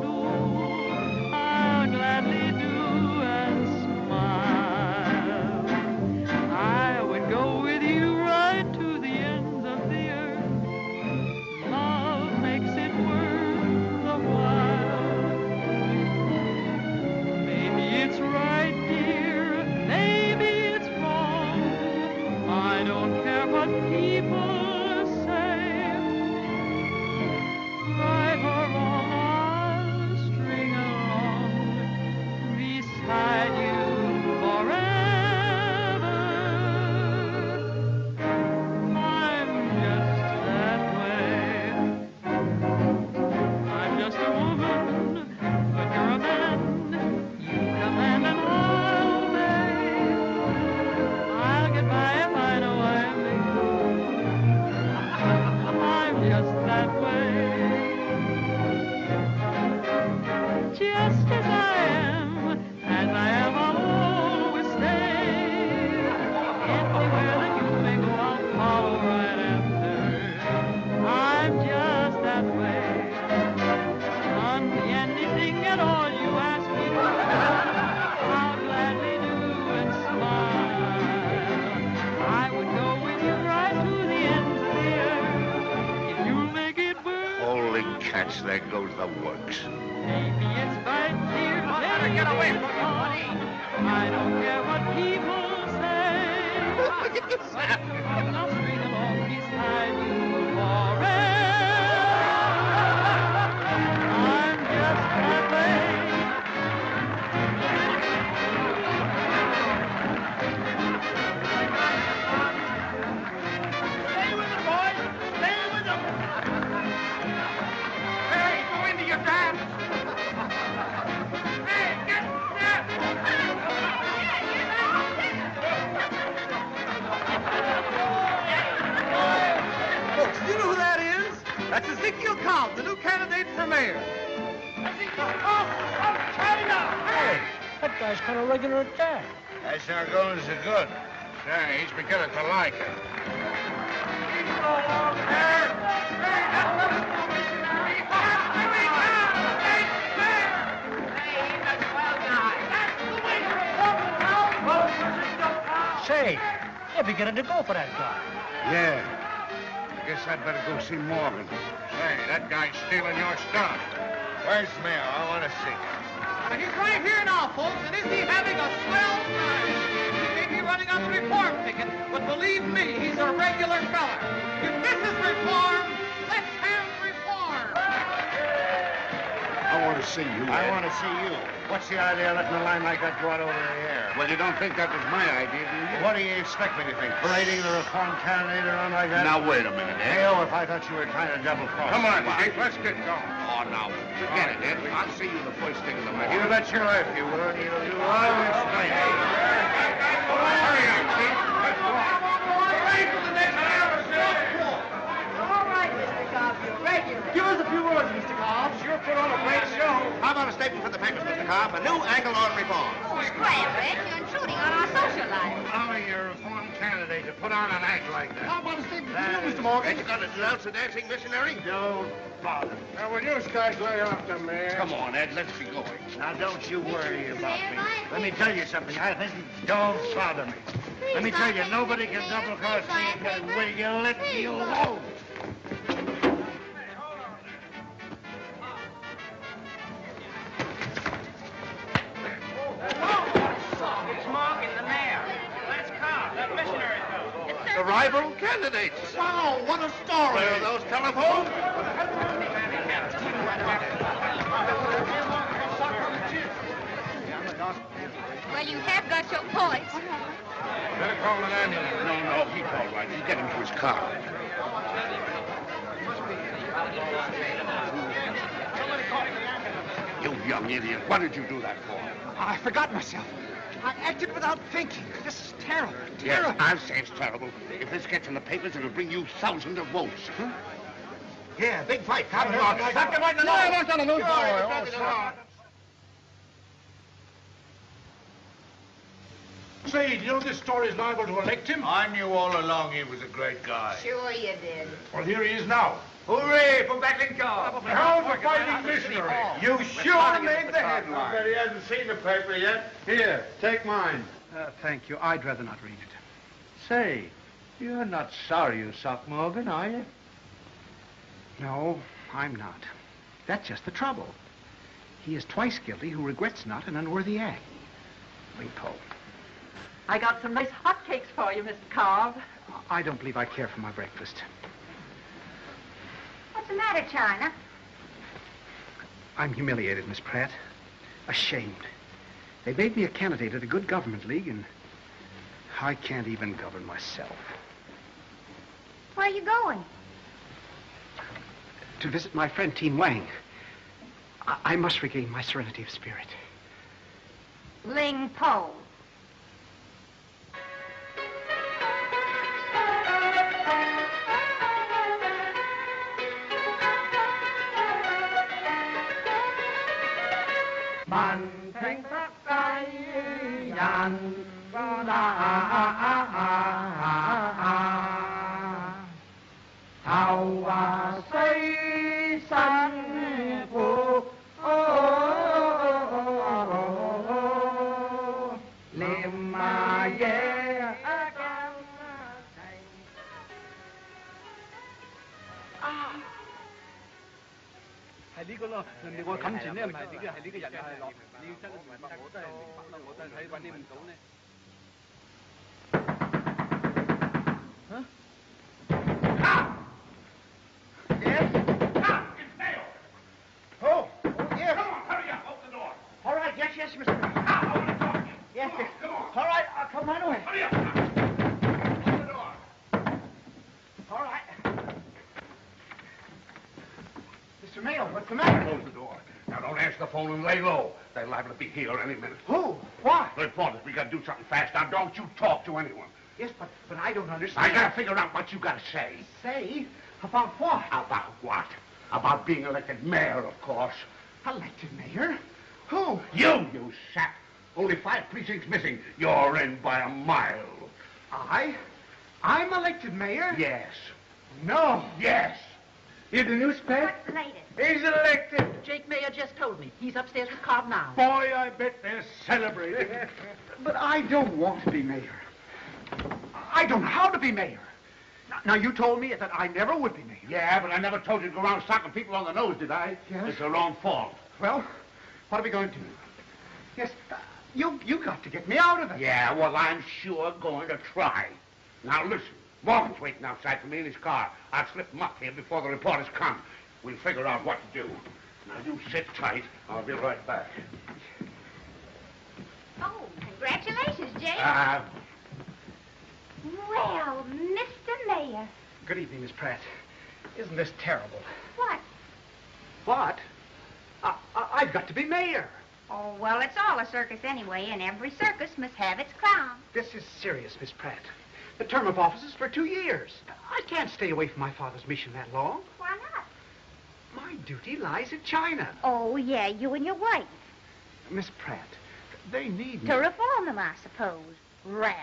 Speaker 8: I'd better go see Morgan. Say, that guy's stealing your stuff. Where's the mayor? I want to see him.
Speaker 10: He's right here now, folks, and is he having a swell time? He may be running on the reform ticket, but believe me, he's a regular fella. If this is reform, let's have reform.
Speaker 8: I want to see you.
Speaker 9: I want to see you. What's the idea of letting a line like that go out over the air?
Speaker 8: Well, you don't think that was my idea, do you?
Speaker 9: What do you expect me to think? Parading the reform candidate around like that?
Speaker 8: Now, wait a minute, Ed.
Speaker 9: Hey, oh, if I thought you were trying to double cross.
Speaker 8: Come on, Dick, let's get going. Oh, now, forget it, Ed. I'll see you the first thing in the morning.
Speaker 9: You bet your life you will. You'll do all this night.
Speaker 8: Hurry up, Chief. Let's walk.
Speaker 10: All right, Mr. Cobb, you're. Give us a few words, Mr. Cobb. Sure put on a great show.
Speaker 9: How about a statement for the papers, Mr. Cobb? A new angle on reform.
Speaker 11: Oh, scram, Red. You're intruding on our social life.
Speaker 8: Only your reform candidate to put on an act like that.
Speaker 9: How about a statement for you, Mr. Morgan? Ain't you going to denounce a dancing missionary? Don't father.
Speaker 12: Now, will you guys lay off the man?
Speaker 8: Come on, Ed, let's be going.
Speaker 9: Now, don't you worry about me. Let me tell you something. I think don't bother me. Let me tell you, nobody can double cross me Will. You let me alone.
Speaker 20: It's Morgan, the mayor. Let's come. That missionary fellow.
Speaker 9: The rival candidates. Wow, what a story. Where are those telephones?
Speaker 11: Well, you have got your points.
Speaker 8: Better call an ambulance. No, no, he's all right. You get him to his car. You young idiot. What did you do that for?
Speaker 4: I forgot myself. I acted without thinking. This is terrible. Terrible.
Speaker 8: Yes, I'll say it's terrible. If this gets in the papers, it'll bring you thousands of votes. Huh?
Speaker 4: Yeah, big fight. Come
Speaker 8: Come
Speaker 4: on.
Speaker 8: on,
Speaker 4: Slap right in the
Speaker 12: No,
Speaker 4: nose.
Speaker 12: that's not a news boy.
Speaker 4: it's
Speaker 12: Oh,
Speaker 4: not in the
Speaker 12: sorry.
Speaker 4: nose.
Speaker 12: Say, do you know this story's liable to elect him?
Speaker 9: I knew all along he was a great guy.
Speaker 11: Sure you did.
Speaker 12: Well, here he is now.
Speaker 9: Hooray for Beckington!
Speaker 12: How's the fighting missionary?
Speaker 9: You sure made the
Speaker 12: I
Speaker 9: headline.
Speaker 12: bet he hasn't seen the paper yet. Here, take mine.
Speaker 4: Uh, thank you. I'd rather not read it.
Speaker 9: Say, you're not sorry you socked Morgan, are you?
Speaker 4: No, I'm not. That's just the trouble. He is twice guilty who regrets not an unworthy act. Ling Po,
Speaker 21: I got some nice hotcakes for you, Mr. Cobb.
Speaker 4: I don't believe I care for my breakfast.
Speaker 11: What's the matter, China?
Speaker 4: I'm humiliated, Miss Pratt. Ashamed. They made me a candidate at a good government league, and I can't even govern myself.
Speaker 11: Where are you going?
Speaker 4: To visit my friend Teen Wang. I, I must regain my serenity of spirit.
Speaker 11: Ling Po.
Speaker 20: bàn thánh các cái dàn ra đã hào xây sanh
Speaker 22: 係呢個咯，人哋我冚前咧唔係呢個，係呢個人係落，你要真係明白，我真係明白啦，我真係睇揾你唔到咧。
Speaker 9: Oh, yes. Come on, hurry up, open the door. All right, yes, yes, Mr. Ah. Yes, yes. Come on. All right, come right away. Hurry up.
Speaker 4: Mr. Mayo, what's the matter?
Speaker 8: Close the door. Now, don't answer the phone and lay low. They're liable to be here any minute.
Speaker 4: Who? Why?
Speaker 8: Reporters, we gotta do something fast. Now, don't you talk to anyone.
Speaker 4: Yes, but, but I don't understand.
Speaker 8: I gotta figure out what you gotta say.
Speaker 4: Say? About what?
Speaker 8: About what? About being elected mayor, of course.
Speaker 4: Elected mayor? Who?
Speaker 8: You, you sap. Only five precincts missing. You're in by a mile.
Speaker 4: I? I'm elected mayor?
Speaker 8: Yes.
Speaker 4: No.
Speaker 8: Yes.
Speaker 22: In the newspaper?
Speaker 11: What's the latest?
Speaker 22: He's elected.
Speaker 21: Jake Mayo just told me. He's upstairs with Cobb now.
Speaker 12: Boy, I bet they're celebrating.
Speaker 4: But I don't want to be mayor. I don't know how to be mayor. Now, now, you told me that I never would be mayor.
Speaker 8: Yeah, but I never told you to go around socking people on the nose, did I?
Speaker 4: Yes.
Speaker 8: It's your own fault.
Speaker 4: Well, what are we going to do? Yes, uh, you you got to get me out of it.
Speaker 8: Yeah, well, I'm sure going to try. Now, listen. Morgan's waiting outside for me in his car. I'll slip him up here before the reporters come. We'll figure out what to do. Now, you sit tight. I'll be right back.
Speaker 11: Oh, congratulations, Jake.
Speaker 8: Uh,
Speaker 11: well, Mr. Mayor.
Speaker 4: Good evening, Miss Pratt. Isn't this terrible?
Speaker 11: What?
Speaker 4: What? I, I, I've got to be mayor.
Speaker 11: Oh, well, it's all a circus anyway, and every circus must have its clown.
Speaker 4: This is serious, Miss Pratt. The term of office is for two years. I can't stay away from my father's mission that long.
Speaker 11: Why not?
Speaker 4: My duty lies in China.
Speaker 11: Oh, yeah, you and your wife.
Speaker 4: Miss Pratt, they need me.
Speaker 11: To reform them, I suppose. Rats.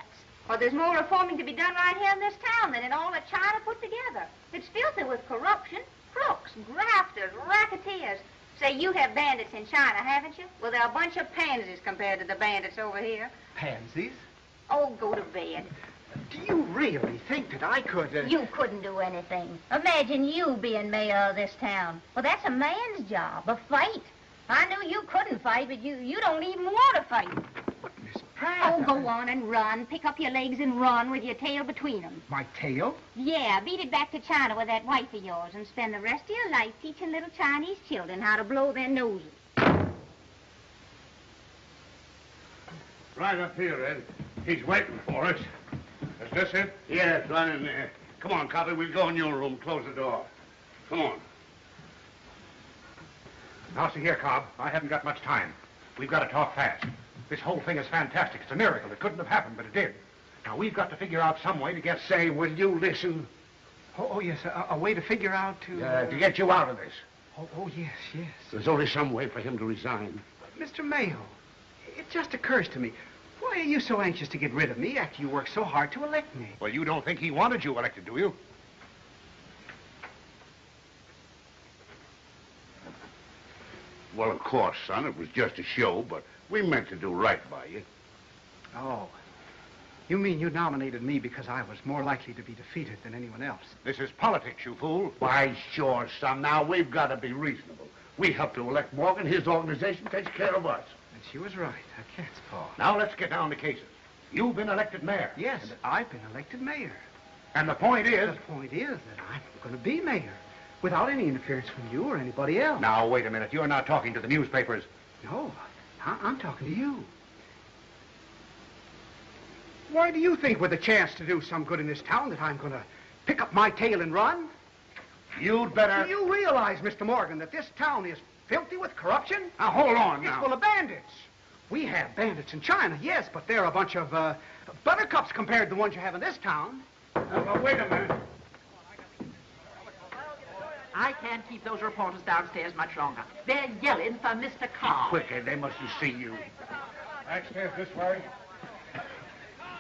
Speaker 11: Well, there's more reforming to be done right here in this town than in all that China put together. It's filthy with corruption, crooks,
Speaker 23: grafters, racketeers. Say, you have bandits in China, haven't you? Well, they're a bunch of pansies compared to the bandits over here.
Speaker 4: Pansies?
Speaker 23: Oh, go to bed.
Speaker 4: Do you really think that I could... Uh...
Speaker 11: You couldn't do anything. Imagine you being mayor of this town. Well, that's a man's job, a fight. I knew you couldn't fight, but you, you don't even want to fight. But, Miss Pratt... Oh, go on and run. Pick up your legs and run with your tail between them.
Speaker 4: My tail?
Speaker 11: Yeah, beat it back to China with that wife of yours and spend the rest of your life teaching little Chinese children how to blow their noses.
Speaker 8: Right up here, Ed. He's waiting for us. Is this it? Yes, run in there. Come on, Cobby. We'll go in your room. Close the door. Come on.
Speaker 4: Now, see here, Cobb. I haven't got much time. We've got to talk fast. This whole thing is fantastic. It's a miracle. It couldn't have happened, but it did. Now, we've got to figure out some way to get...
Speaker 8: Say, will you listen?
Speaker 4: Oh, oh yes, a, a way to figure out to...
Speaker 8: Uh, to get you out of this.
Speaker 4: Oh, oh, yes, yes.
Speaker 8: There's only some way for him to resign.
Speaker 4: Mr. Mayo, it just occurs to me. Why are you so anxious to get rid of me after you worked so hard to elect me?
Speaker 8: Well, you don't think he wanted you elected, do you? Well, of course, son, it was just a show, but we meant to do right by you.
Speaker 4: Oh. You mean you nominated me because I was more likely to be defeated than anyone else?
Speaker 8: This is politics, you fool. Why, sure, son. Now, we've got to be reasonable. We helped to elect Morgan. His organization takes care of us.
Speaker 4: And she was right. A cat's paw.
Speaker 8: Now, let's get down to cases. You've been elected mayor.
Speaker 4: Yes, I've been elected mayor.
Speaker 8: And the point is...
Speaker 4: The point is that I'm going to be mayor without any interference from you or anybody else.
Speaker 8: Now, wait a minute. You're not talking to the newspapers.
Speaker 4: No, I- I'm talking to you. Why do you think with a chance to do some good in this town that I'm going to pick up my tail and run?
Speaker 8: You'd better...
Speaker 4: Do you realize, Mr. Morgan, that this town is filthy with corruption?
Speaker 8: Now, hold on
Speaker 4: It's
Speaker 8: now.
Speaker 4: full of bandits. We have bandits in China, yes, but they're a bunch of uh, buttercups compared to the ones you have in this town.
Speaker 8: Now, wait a minute.
Speaker 20: I can't keep those reporters downstairs much longer. They're yelling for Mr. Carr.
Speaker 8: Quicker, they mustn't see you.
Speaker 5: Backstairs this way.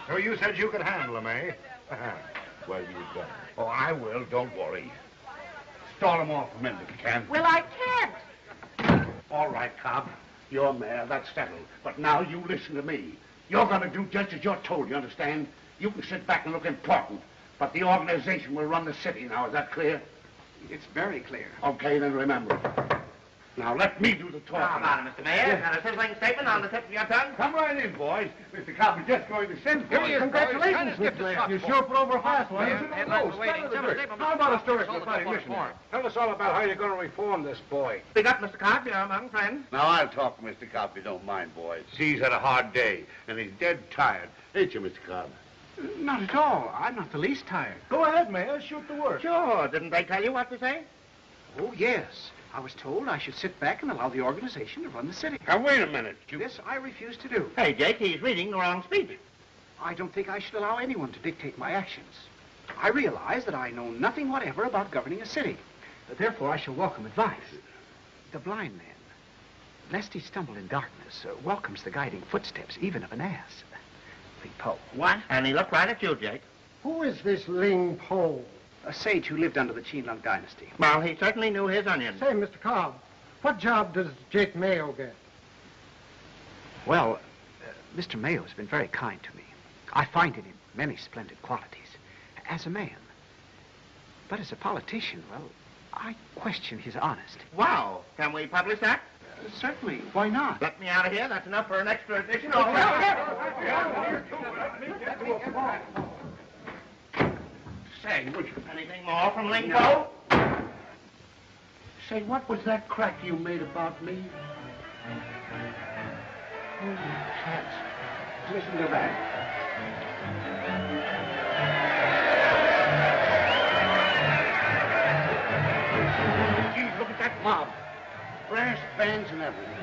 Speaker 8: So you said you could handle them, eh? well, you got it. Oh, I will. Don't worry. Stall them off a minute if you can.
Speaker 20: Well, I can't.
Speaker 8: All right, Cobb. You're mayor. That's settled. But now you listen to me. You're going to do just as you're told, you understand? You can sit back and look important. But the organization will run the city now. Is that clear?
Speaker 4: It's very clear.
Speaker 8: Okay, then remember. Now, let me do the talking.
Speaker 17: Come on, Mr. Mayor? Got a sizzling statement on the tip of your tongue?
Speaker 8: Come right in, boys. Mr. Cobb is just going to send for you.
Speaker 5: Congratulations. Mr. Mayor. You sure put over fast, wasn't
Speaker 8: Yes,
Speaker 5: you?
Speaker 8: headlines are waiting. Some of the statement- How about a story from the party missionary?
Speaker 5: Tell us all about how you're going to reform this boy.
Speaker 17: Speak up, Mr. Cobb. You're among friends.
Speaker 8: Now, I'll talk to Mr. Cobb if you don't mind, boys. He's had a hard day, and he's dead tired. Ain't you, Mr. Cobb?
Speaker 4: Not at all. I'm not the least tired.
Speaker 5: Go ahead, Mayor. Shoot the word.
Speaker 17: Sure. Didn't they tell you what to say?
Speaker 4: Oh, yes. I was told I should sit back and allow the organization to run the city.
Speaker 8: Now, wait a minute. You...
Speaker 4: This I refuse to do.
Speaker 17: Hey, Jake, he's reading the wrong speech.
Speaker 4: I don't think I should allow anyone to dictate my actions. I realize that I know nothing whatever about governing a city. Therefore, I shall welcome advice. The blind man, lest he stumble in darkness, uh, welcomes the guiding footsteps, even of an ass. Ling Po.
Speaker 17: What? And he looked right at you, Jake.
Speaker 12: Who is this Ling Po?
Speaker 4: A sage who lived under the Qinlong dynasty.
Speaker 17: Well, he certainly knew his onions.
Speaker 12: Say, Mr. Cobb, what job does Jake Mayo get?
Speaker 4: Well, uh, Mr. Mayo has been very kind to me. I find in him many splendid qualities. As a man. But as a politician, well, I question his honesty.
Speaker 17: Wow. Can we publish that?
Speaker 4: Uh, certainly. Why not?
Speaker 17: Let me out of here. That's enough for an extra edition. Say, would you anything more from Ling Po? No.
Speaker 8: Say, what was that crack you made about me? Holy cats. Listen to that. Gee, look at that mob. Brass bands and everything.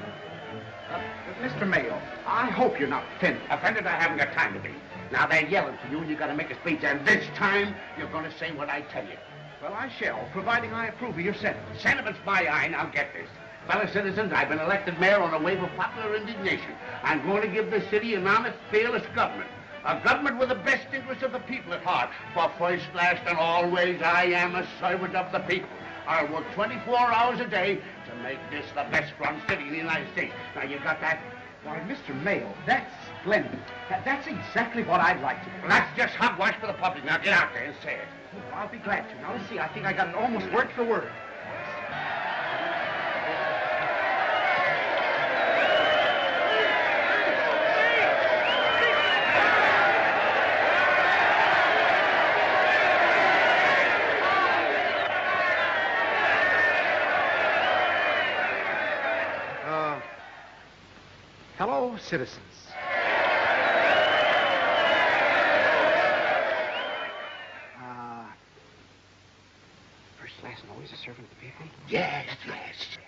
Speaker 4: Uh, Mr. Mayo, I hope you're not offended.
Speaker 8: Offended, I haven't got time to be. Now they're yelling for you, and you got to make a speech, and this time you're going to say what I tell you.
Speaker 4: Well, I shall, providing I approve of your sentiments.
Speaker 8: Sentiments my eye, now get this. Fellow citizens, I've been elected mayor on a wave of popular indignation. I'm going to give the city an honest, fearless government. A government with the best interests of the people at heart. For first, last, and always, I am a servant of the people. I'll work 24 hours a day to make this the best run city in the United States. Now, you got that?
Speaker 12: Why, Mr. Mayo, that's splendid. That- That's exactly what I'd like to do.
Speaker 8: Well, that's just hogwash for the public. Now, get out there and say it.
Speaker 12: Oh, I'll be glad to. Now, let's see. I think I got it almost word for word. Citizens. Uh, first, last, and always a servant of the people?
Speaker 8: Yes, yes.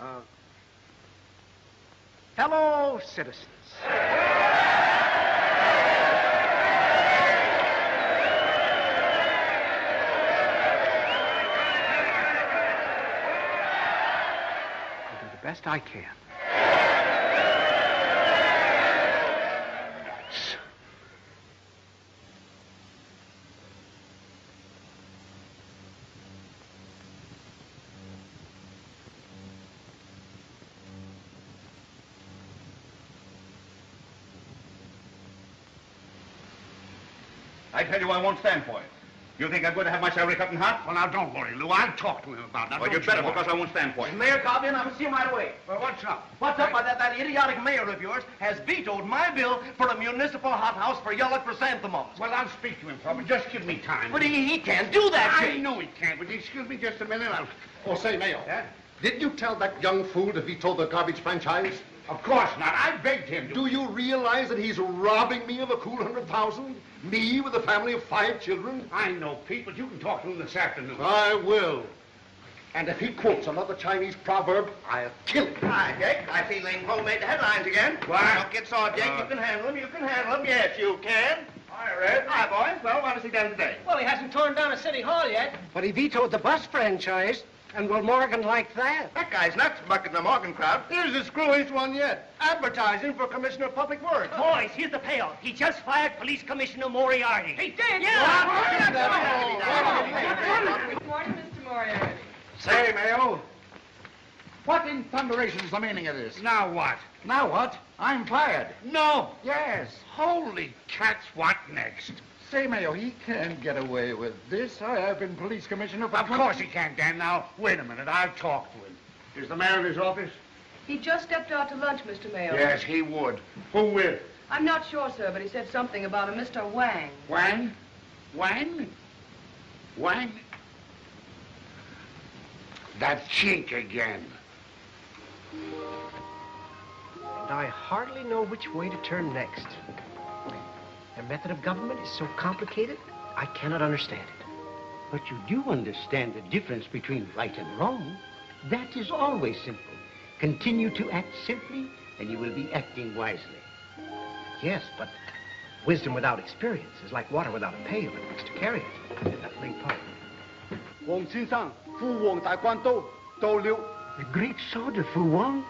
Speaker 12: Uh, hello, citizens. I'll do the best I can.
Speaker 8: Tell you, I won't stand for it. You think I'm going to have my salary cut in half? Well, now, don't worry, Lou. I'll talk to him about that. Well, you'd better, because I won't stand for it.
Speaker 16: Mayor Cobb I'm see him right away.
Speaker 8: Well, what's up?
Speaker 16: What's up? Why, that, that idiotic mayor of yours has vetoed my bill for a municipal hothouse for yellow chrysanthemums.
Speaker 8: Well, I'll speak to him, Robert. Just give me time.
Speaker 16: But he, he can't do that,
Speaker 8: I
Speaker 16: Jake.
Speaker 8: know he can't, but excuse me just a minute. I'll...
Speaker 9: Oh, say, Mayo. Did you tell that young fool to veto the garbage franchise?
Speaker 8: Of course not. I begged him to.
Speaker 9: Do you realize that he's robbing me of a cool hundred thousand? Me with a family of five children?
Speaker 8: I know, Pete, but you can talk to him this afternoon.
Speaker 9: I will. And if he quotes another Chinese proverb, I'll kill him.
Speaker 16: Hi, Jake. I see Lane Cole made the headlines again.
Speaker 8: Why?
Speaker 16: Don't get sore, Jake.
Speaker 8: Uh,
Speaker 16: you can handle him. You can handle him. Yes, you can. Hi, Red. Hi, boys. Well, what has he done today?
Speaker 15: Well, he hasn't torn down a city hall yet.
Speaker 4: But he vetoed the bus franchise. And will Morgan like that?
Speaker 16: That guy's nuts, bucking the Morgan crowd. Here's the screwiest one yet. Advertising for Commissioner of Public Works.
Speaker 15: Boys, here's the payoff. He just fired Police Commissioner Moriarty. He did?
Speaker 24: Good morning, Mr. Moriarty.
Speaker 9: Say, Mayo, what in thunderation is the meaning of this?
Speaker 8: Now what?
Speaker 9: Now what? I'm fired.
Speaker 8: No.
Speaker 9: Yes.
Speaker 8: Holy cats, what next?
Speaker 9: Say, Mayo, he can't get away with this. I have been police commissioner for...
Speaker 8: Of course he can't, Dan. Now, wait a minute. I'll talk to him. Is the mayor in his office?
Speaker 13: He just stepped out to lunch, Mr. Mayo.
Speaker 8: Yes, he would. Who with?
Speaker 13: I'm not sure, sir, but he said something about a Mr. Wang.
Speaker 8: Wang? Wang? Wang? That chink again.
Speaker 4: And I hardly know which way to turn next. Their method of government is so complicated, I cannot understand it.
Speaker 16: But you do understand the difference between right and wrong. That is always simple. Continue to act simply, and you will be acting wisely.
Speaker 4: Yes, but wisdom without experience is like water without a pail in which to carry it.
Speaker 25: Nothing part. Wong Fu Wang,
Speaker 16: The great soldier Fu Wong.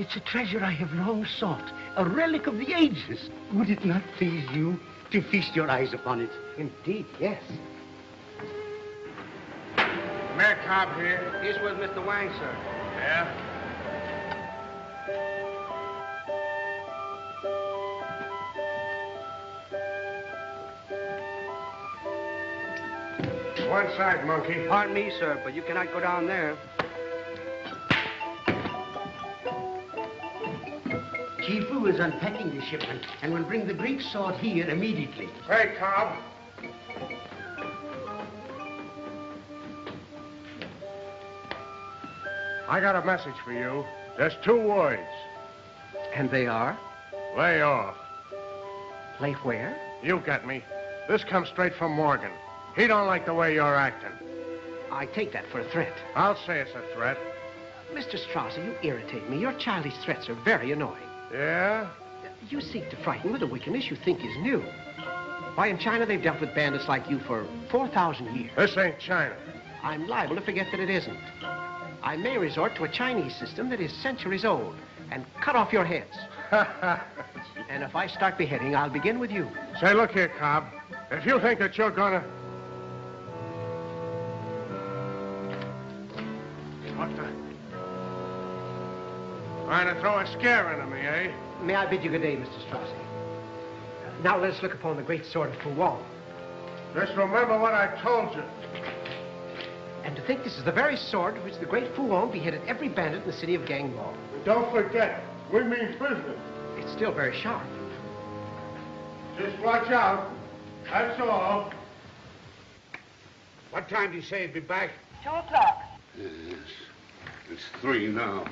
Speaker 16: It's a treasure I have long sought, a relic of the ages. Would it not please you to feast your eyes upon it?
Speaker 4: Indeed, yes.
Speaker 8: Mayor Cobb here.
Speaker 4: He's with Mr. Wang, sir.
Speaker 8: Yeah?
Speaker 12: One side, monkey.
Speaker 4: Pardon me, sir, but you cannot go down there.
Speaker 16: Is unpacking the shipment and will bring the Greek sword here immediately.
Speaker 12: Hey, Cobb. I got a message for you. There's two words.
Speaker 4: And they are?
Speaker 12: Lay off.
Speaker 4: Play where?
Speaker 12: You get me. This comes straight from Morgan. He don't like the way you're acting.
Speaker 4: I take that for a threat.
Speaker 12: I'll say it's a threat.
Speaker 4: Mr. Strasser, you irritate me. Your childish threats are very annoying.
Speaker 12: Yeah?
Speaker 4: You seek to frighten with a wickedness you think is new. Why, in China, they've dealt with bandits like you for 4,000 years.
Speaker 12: This ain't China.
Speaker 4: I'm liable to forget that it isn't. I may resort to a Chinese system that is centuries old and cut off your heads. and if I start beheading, I'll begin with you.
Speaker 12: Say, look here, Cobb. If you think that you're gonna... Trying to throw a scare into me, eh?
Speaker 4: May I bid you good day, Mr. Strozzi? Now let us look upon the great sword of Fu Wong.
Speaker 12: Just remember what I told you.
Speaker 4: And to think this is the very sword with which the great Fu Wong beheaded every bandit in the city of Ganglong.
Speaker 12: Don't forget, we mean business.
Speaker 4: It's still very sharp.
Speaker 12: Just watch out. That's all.
Speaker 8: What time do you say you'd be back?
Speaker 13: Two o'clock.
Speaker 8: Yes. It's three now.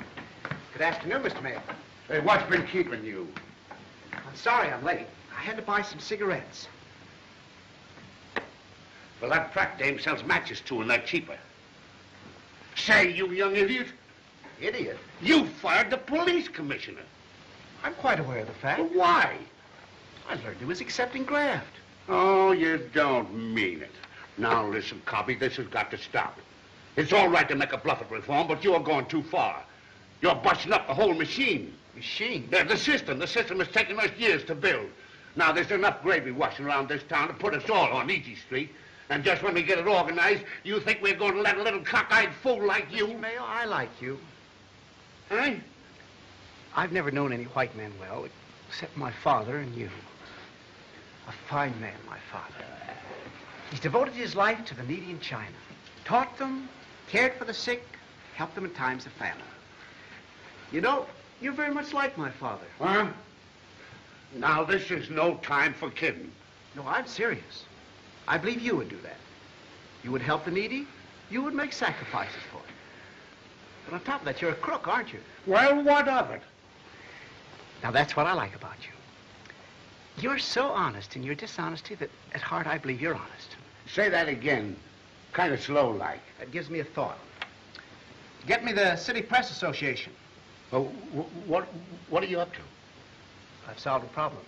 Speaker 4: Good afternoon, Mr. Mayor.
Speaker 8: Hey, what's been keeping you?
Speaker 4: I'm sorry I'm late. I had to buy some cigarettes.
Speaker 8: Well, that Pratt dame sells matches too, and they're cheaper. Say, you young idiot.
Speaker 4: Idiot?
Speaker 8: You fired the police commissioner.
Speaker 4: I'm quite aware of the fact.
Speaker 8: But why?
Speaker 4: I learned he was accepting graft.
Speaker 8: Oh, you don't mean it. Now, listen, Cobby, this has got to stop. It's all right to make a bluff at reform, but you're going too far. You're busting up the whole machine.
Speaker 4: Machine?
Speaker 8: The, the system. The system has taken us years to build. Now, there's enough gravy washing around this town to put us all on Easy Street. And just when we get it organized, you think we're going to let a little cockeyed fool like you?
Speaker 4: Mr. Mayo, I like you.
Speaker 8: Huh?
Speaker 4: I've never known any white man well, except my father and you. A fine man, my father. He's devoted his life to the needy in China. Taught them, cared for the sick, helped them in times of famine. You know, you're very much like my father.
Speaker 8: Huh? Now, this is no time for kidding.
Speaker 4: No, I'm serious. I believe you would do that. You would help the needy. You would make sacrifices for it. But on top of that, you're a crook, aren't you?
Speaker 8: Well, what of it?
Speaker 4: Now, that's what I like about you. You're so honest in your dishonesty that at heart I believe you're honest.
Speaker 8: Say that again. Kind of slow like.
Speaker 4: That gives me a thought. Get me the City Press Association.
Speaker 8: Oh, wh- what, what are you up to?
Speaker 4: I've solved a problem.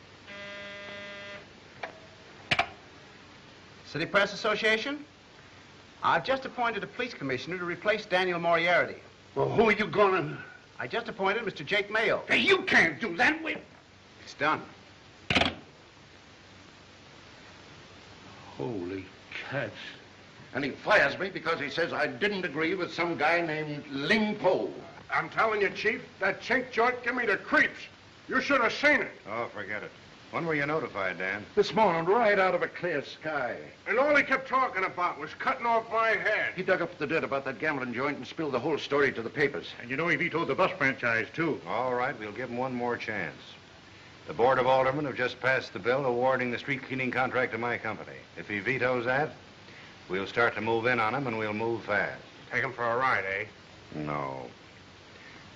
Speaker 4: City Press Association? I've just appointed a police commissioner to replace Daniel Moriarty.
Speaker 8: Well, who are you gonna...
Speaker 4: I just appointed Mr. Jake Mayo.
Speaker 8: Hey, you can't do that. Wait.
Speaker 4: It's done.
Speaker 8: Holy cats.
Speaker 9: And he fires me because he says I didn't agree with some guy named Ling Po.
Speaker 12: I'm telling you, Chief, that chink joint give me the creeps. You should have seen it.
Speaker 1: Oh, forget it. When were you notified, Dan?
Speaker 9: This morning, right out of a clear sky.
Speaker 12: And all he kept talking about was cutting off my head.
Speaker 9: He dug up the dirt about that gambling joint and spilled the whole story to the papers.
Speaker 1: And you know he vetoed the bus franchise, too. All right, we'll give him one more chance. The Board of Aldermen have just passed the bill awarding the street cleaning contract to my company. If he vetoes that, we'll start to move in on him, and we'll move fast.
Speaker 12: Take him for a ride, eh?
Speaker 1: No.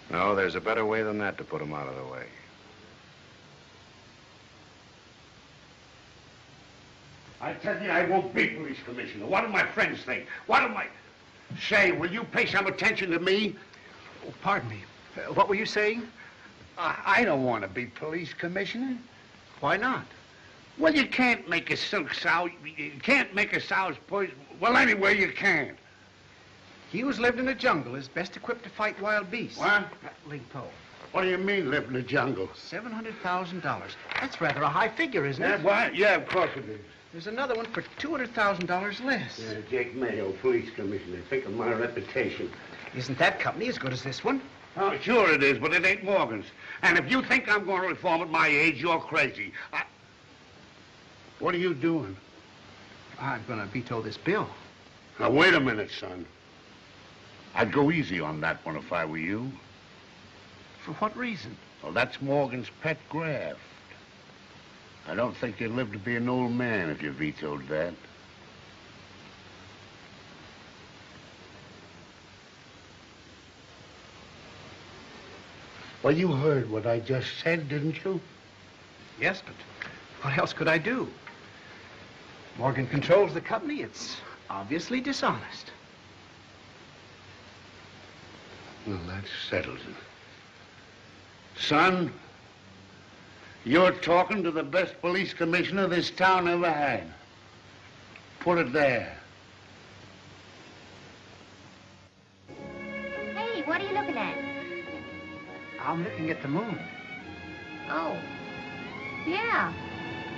Speaker 1: No, there's a better way than that to put him out of the way.
Speaker 8: I tell you, I won't be police commissioner. What do my friends think? What do my... Say, will you pay some attention to me?
Speaker 4: Oh, pardon me. Uh, what were you saying?
Speaker 8: I, I don't want to be police commissioner.
Speaker 4: Why not?
Speaker 8: Well, you can't make a silk sow. You can't make a sow's poison. Well, anyway, you can't.
Speaker 4: He who's lived in the jungle is best equipped to fight wild beasts.
Speaker 8: What?
Speaker 4: Ling Po.
Speaker 8: What do you mean, live in the jungle?
Speaker 4: $700,000. That's rather a high figure, isn't it?
Speaker 8: Why? Yeah, of course it is.
Speaker 4: There's another one for $200,000 less.
Speaker 8: Yeah, Jake Mayo, police commissioner. Think of my reputation.
Speaker 4: Isn't that company as good as this one?
Speaker 8: Oh, sure it is, but it ain't Morgan's. And if you think I'm going to reform at my age, you're crazy. I... What are you doing?
Speaker 4: I'm going to veto this bill.
Speaker 8: Now, wait a minute, son. I'd go easy on that one if I were you.
Speaker 4: For what reason?
Speaker 8: Well, that's Morgan's pet graft. I don't think you'd live to be an old man if you vetoed that. Well, you heard what I just said, didn't you?
Speaker 4: Yes, but what else could I do? Morgan controls the company. It's obviously dishonest.
Speaker 8: Well, that settles it. Son, you're talking to the best police commissioner this town ever had. Put it there.
Speaker 26: Hey, what are you looking at?
Speaker 4: I'm looking at the moon.
Speaker 26: Oh. Yeah.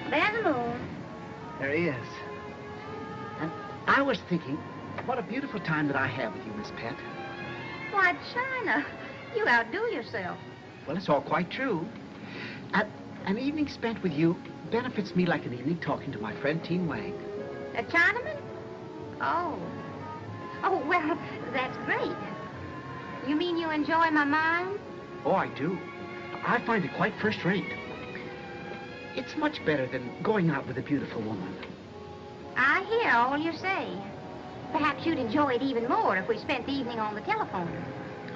Speaker 26: There's the moon.
Speaker 4: There he is. And I was thinking, what a beautiful time that I have with you, Miss Pet.
Speaker 11: Why, China, you outdo yourself.
Speaker 4: Well, it's all quite true. A- an evening spent with you benefits me like an evening talking to my friend Teen Wang.
Speaker 11: A Chinaman? Oh. Oh, well, that's great. You mean you enjoy my mind?
Speaker 4: Oh, I do. I find it quite first rate. It's much better than going out with a beautiful woman.
Speaker 11: I hear all you say. Perhaps you'd enjoy it even more if we spent the evening on the telephone.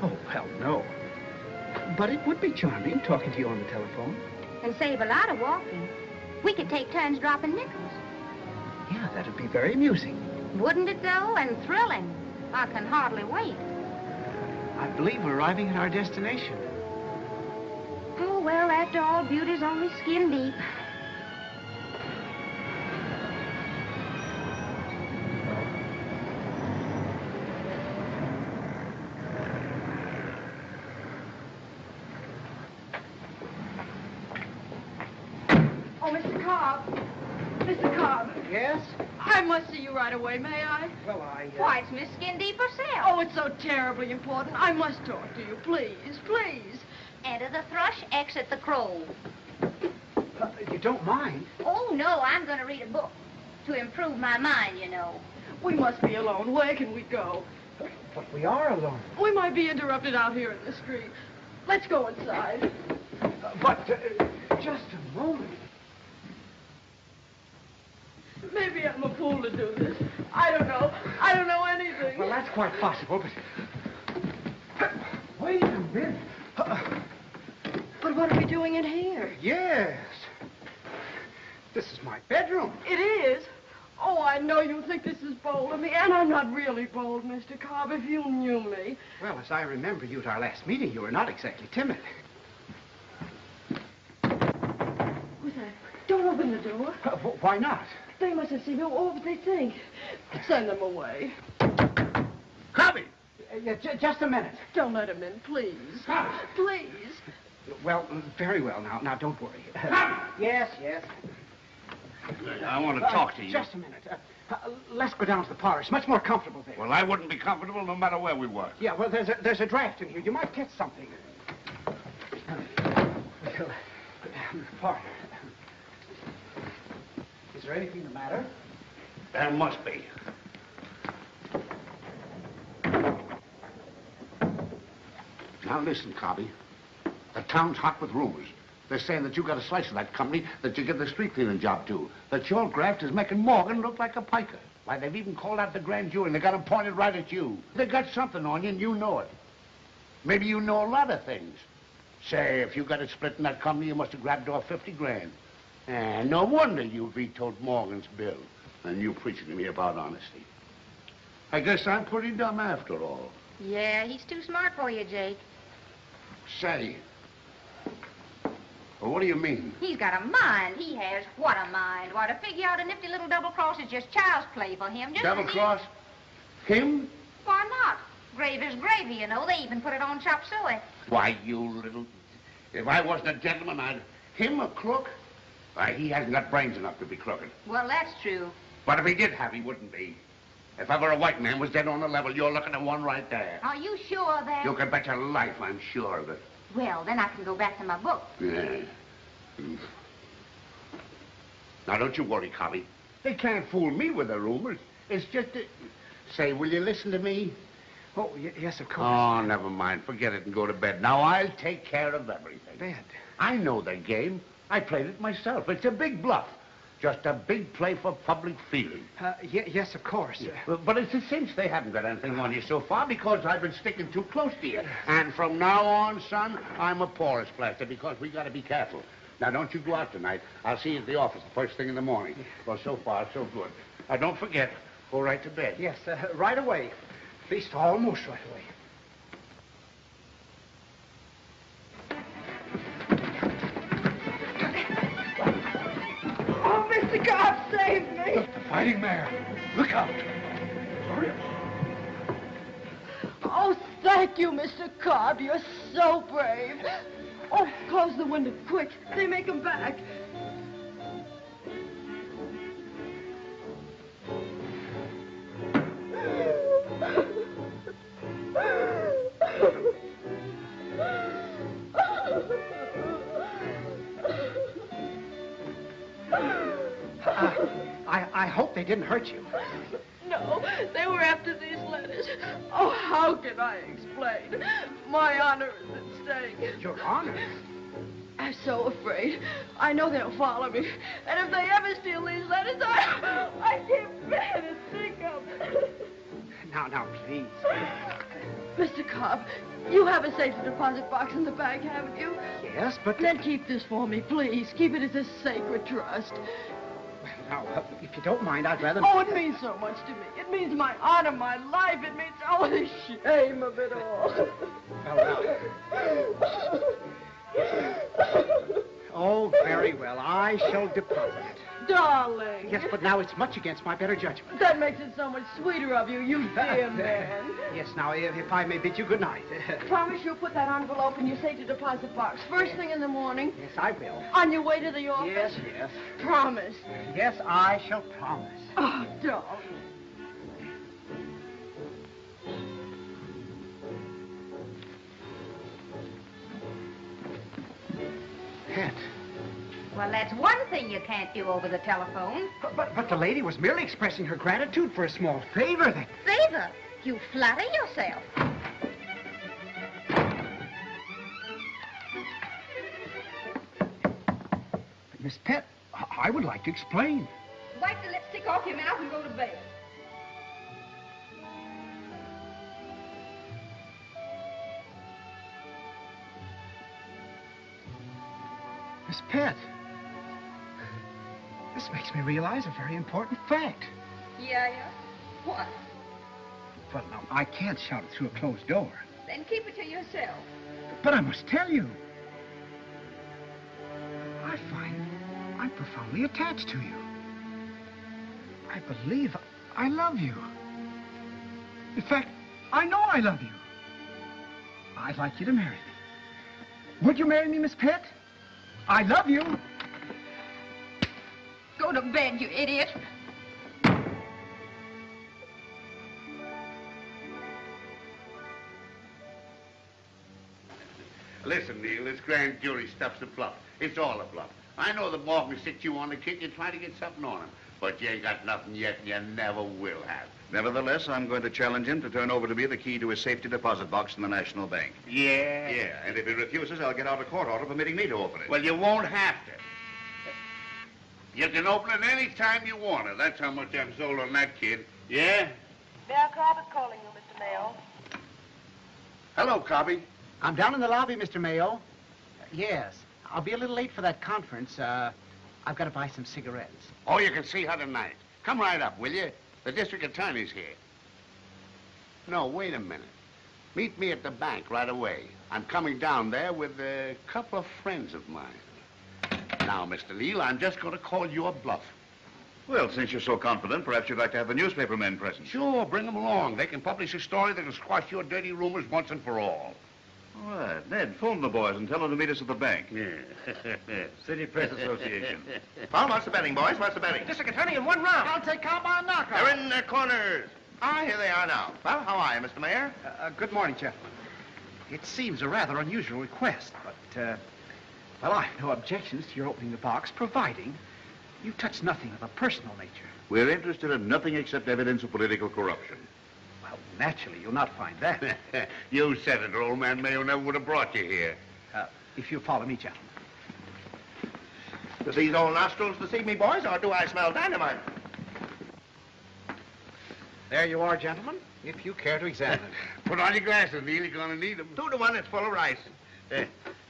Speaker 4: Oh, hell no. But it would be charming talking to you on the telephone.
Speaker 11: And save a lot of walking. We could take turns dropping nickels.
Speaker 4: Yeah, that'd be very amusing.
Speaker 11: Wouldn't it, though? And thrilling. I can hardly wait.
Speaker 4: I believe we're arriving at our destination.
Speaker 11: Oh, well, after all, beauty's only skin deep.
Speaker 13: Right away, may I?
Speaker 4: Well, I...
Speaker 11: Why, it's Miss Skin Deep herself.
Speaker 13: Oh, it's so terribly important. I must talk to you, please, please.
Speaker 11: Enter the thrush, exit the crow.
Speaker 4: Uh, you don't mind?
Speaker 11: Oh, no, I'm going to read a book. To improve my mind, you know.
Speaker 13: We must be alone. Where can we go?
Speaker 4: But we are alone.
Speaker 13: We might be interrupted out here in the street. Let's go inside.
Speaker 4: Uh, but uh, just a moment.
Speaker 13: Maybe I'm a fool to do this. I don't know. I don't know anything.
Speaker 4: Well, that's quite possible, but... Wait a minute.
Speaker 13: But what are we doing in here?
Speaker 4: Yes. This is my bedroom.
Speaker 13: It is. Oh, I know you think this is bold of me, and I'm not really bold, Mr. Cobb, if you knew me.
Speaker 4: Well, as I remember you at our last meeting, you were not exactly timid.
Speaker 13: Who's that? Don't open the door.
Speaker 4: Uh, why not?
Speaker 13: They mustn't see me. Oh, but they think. Send them away.
Speaker 4: Cobby! Uh, yeah, j- just a minute.
Speaker 13: Don't let them in, please. Please.
Speaker 4: Well, very well now. Now, don't worry. yes, yes.
Speaker 8: I want to
Speaker 4: Uh,
Speaker 8: talk to you.
Speaker 4: Just a minute. Uh, uh, let's go down to the parlor. It's much more comfortable there.
Speaker 8: Well, I wouldn't be comfortable no matter where we were.
Speaker 4: Yeah, well, there's a, there's a draft in here. You might get something. Well, go down to the parlor. Is there anything the matter?
Speaker 8: There must be. Now listen, Cobby. The town's hot with rumors. They're saying that you got a slice of that company that you give the street cleaning job to. That your graft is making Morgan look like a piker. Why, they've even called out the grand jury and they got him pointed right at you. They got something on you and you know it. Maybe you know a lot of things. Say, if you got a split in that company, you must have grabbed off 50 grand. And no wonder you vetoed Morgan's bill. And you preaching to me about honesty. I guess I'm pretty dumb after all.
Speaker 11: Yeah, he's too smart for you, Jake.
Speaker 8: Say. Well, what do you mean?
Speaker 11: He's got a mind. He has. What a mind. Why, to figure out a nifty little double cross is just child's play for him. Just
Speaker 8: Double
Speaker 11: he-
Speaker 8: cross? Him?
Speaker 11: Why not? Gravy's gravy, you know. They even put it on chop suey.
Speaker 8: Why, you little... If I wasn't a gentleman, I'd... Him a crook? Why, he hasn't got brains enough to be crooked.
Speaker 11: Well, that's true.
Speaker 8: But if he did have, he wouldn't be. If ever a white man was dead on the level, you're looking at one right there.
Speaker 11: Are you sure of that...
Speaker 8: You can bet your life I'm sure of it.
Speaker 11: Well, then I can go back to my book.
Speaker 8: Yeah. Mm. Now, don't you worry, Cobby. They can't fool me with the rumors. It's just that... Say, will you listen to me?
Speaker 4: Oh, y- yes, of course.
Speaker 8: Oh, never mind. Forget it and go to bed. Now, I'll take care of everything.
Speaker 4: Bed.
Speaker 8: I know the game. I played it myself. It's a big bluff. Just a big play for public feeling.
Speaker 4: Uh, yes, of course.
Speaker 8: But, but it's a cinch they haven't got anything on you so far because I've been sticking too close to you. And from now on, son, I'm a porous plaster because we got to be careful. Now, don't you go out tonight. I'll see you at the office the first thing in the morning. Well, so far, so good. Now, don't forget, go right to bed.
Speaker 4: Yes, uh, right away. At least almost right away.
Speaker 13: God save me!
Speaker 4: Look, the fighting mare. Look out. Hurry up.
Speaker 13: Oh, thank you, Mr. Cobb. You're so brave. Oh, close the window, quick. They may come back. Oh!
Speaker 4: I hope they didn't hurt you.
Speaker 13: No, they were after these letters. Oh, how can I explain? My honor is at stake.
Speaker 4: Your honor?
Speaker 13: I'm so afraid. I know they'll follow me. And if they ever steal these letters, I, I can't bear to think of it.
Speaker 4: Now, now, please.
Speaker 13: Mr. Cobb, you have a safety deposit box in the bank, haven't you?
Speaker 4: Yes, but...
Speaker 13: Then keep this for me, please. Keep it as a sacred trust.
Speaker 4: Now, uh, if you don't mind, I'd rather...
Speaker 13: Oh, it means so much to me. It means my honor, my life. It means all the shame of it all.
Speaker 4: Oh, very well. I shall deposit it.
Speaker 13: Darling.
Speaker 4: Yes, but now it's much against my better judgment.
Speaker 13: That makes it so much sweeter of you, you dear man.
Speaker 4: Yes, now, if, if I may bid you good night.
Speaker 13: Promise you'll put that envelope in your safety deposit box first thing in the morning.
Speaker 4: Yes, I will.
Speaker 13: On your way to the office.
Speaker 4: Yes, yes.
Speaker 13: Promise.
Speaker 4: Yes, I shall promise.
Speaker 13: Oh, darling.
Speaker 4: Pet.
Speaker 26: Well, that's one thing you can't do over the telephone.
Speaker 4: But, but, but the lady was merely expressing her gratitude for a small favor that...
Speaker 26: Favor. You flatter yourself.
Speaker 4: But, Miss Pet, I- I would like to explain.
Speaker 13: Wipe the lipstick off your mouth and go to bed.
Speaker 4: Miss Pet, this makes me realize a very important fact.
Speaker 11: Yeah, yeah. What?
Speaker 4: Well, now, I can't shout it through a closed door.
Speaker 11: Then keep it to yourself.
Speaker 4: But I must tell you. I find I'm profoundly attached to you. I believe I love you. In fact, I know I love you. I'd like you to marry me. Would you marry me, Miss Pet? I love you.
Speaker 11: Go to bed, you idiot.
Speaker 8: Listen, Neil, this grand jury stuff's a bluff. It's all a bluff. I know that Morgan sits you on the kid. You're trying to get something on him. But you ain't got nothing yet, and you never will have.
Speaker 1: Nevertheless, I'm going to challenge him to turn over to me the key to his safety deposit box in the National Bank.
Speaker 8: Yeah?
Speaker 1: Yeah, and if he refuses, I'll get out a court order permitting me to open it.
Speaker 8: Well, you won't have to. You can open it any time you want it. That's how much I'm sold on that kid. Yeah?
Speaker 13: Mayor Cobb is calling you, Mr. Mayo.
Speaker 8: Hello, Cobby.
Speaker 4: I'm down in the lobby, Mr. Mayo. Yes. I'll be a little late for that conference. Uh, I've got to buy some cigarettes.
Speaker 8: Oh, you can see her tonight. Come right up, will you? The district attorney's here. No, wait a minute. Meet me at the bank right away. I'm coming down there with a couple of friends of mine. Now, Mr. Neal, I'm just going to call you a bluff.
Speaker 1: Well, since you're so confident, perhaps you'd like to have the newspaper men present.
Speaker 8: Sure, bring them along. They can publish a story that'll squash your dirty rumors once and for all.
Speaker 1: All right. Ned, phone the boys and tell them to meet us at the bank.
Speaker 8: Yeah.
Speaker 1: City Press Association.
Speaker 17: Well, what's the betting, boys? What's the betting?
Speaker 20: District Attorney in one round. I'll take Cobb by knockout.
Speaker 17: They're in their corners. Ah, here they are now. Well, how are you, Mr. Mayor?
Speaker 4: Uh, uh, good morning, gentlemen. It seems a rather unusual request, but, uh, well, I have no objections to your opening the box, providing you touch nothing of a personal nature.
Speaker 1: We're interested in nothing except evidence of political corruption.
Speaker 4: Well, naturally, you'll not find that.
Speaker 8: you said it, old man Mayo never would have brought you here.
Speaker 4: Uh, if you follow me, gentlemen.
Speaker 17: Do these old nostrils deceive me, boys, or do I smell dynamite?
Speaker 4: There you are, gentlemen, if you care to examine it.
Speaker 8: Put on your glasses, Neil. You're going to need them.
Speaker 17: Two to one, it's full of rice.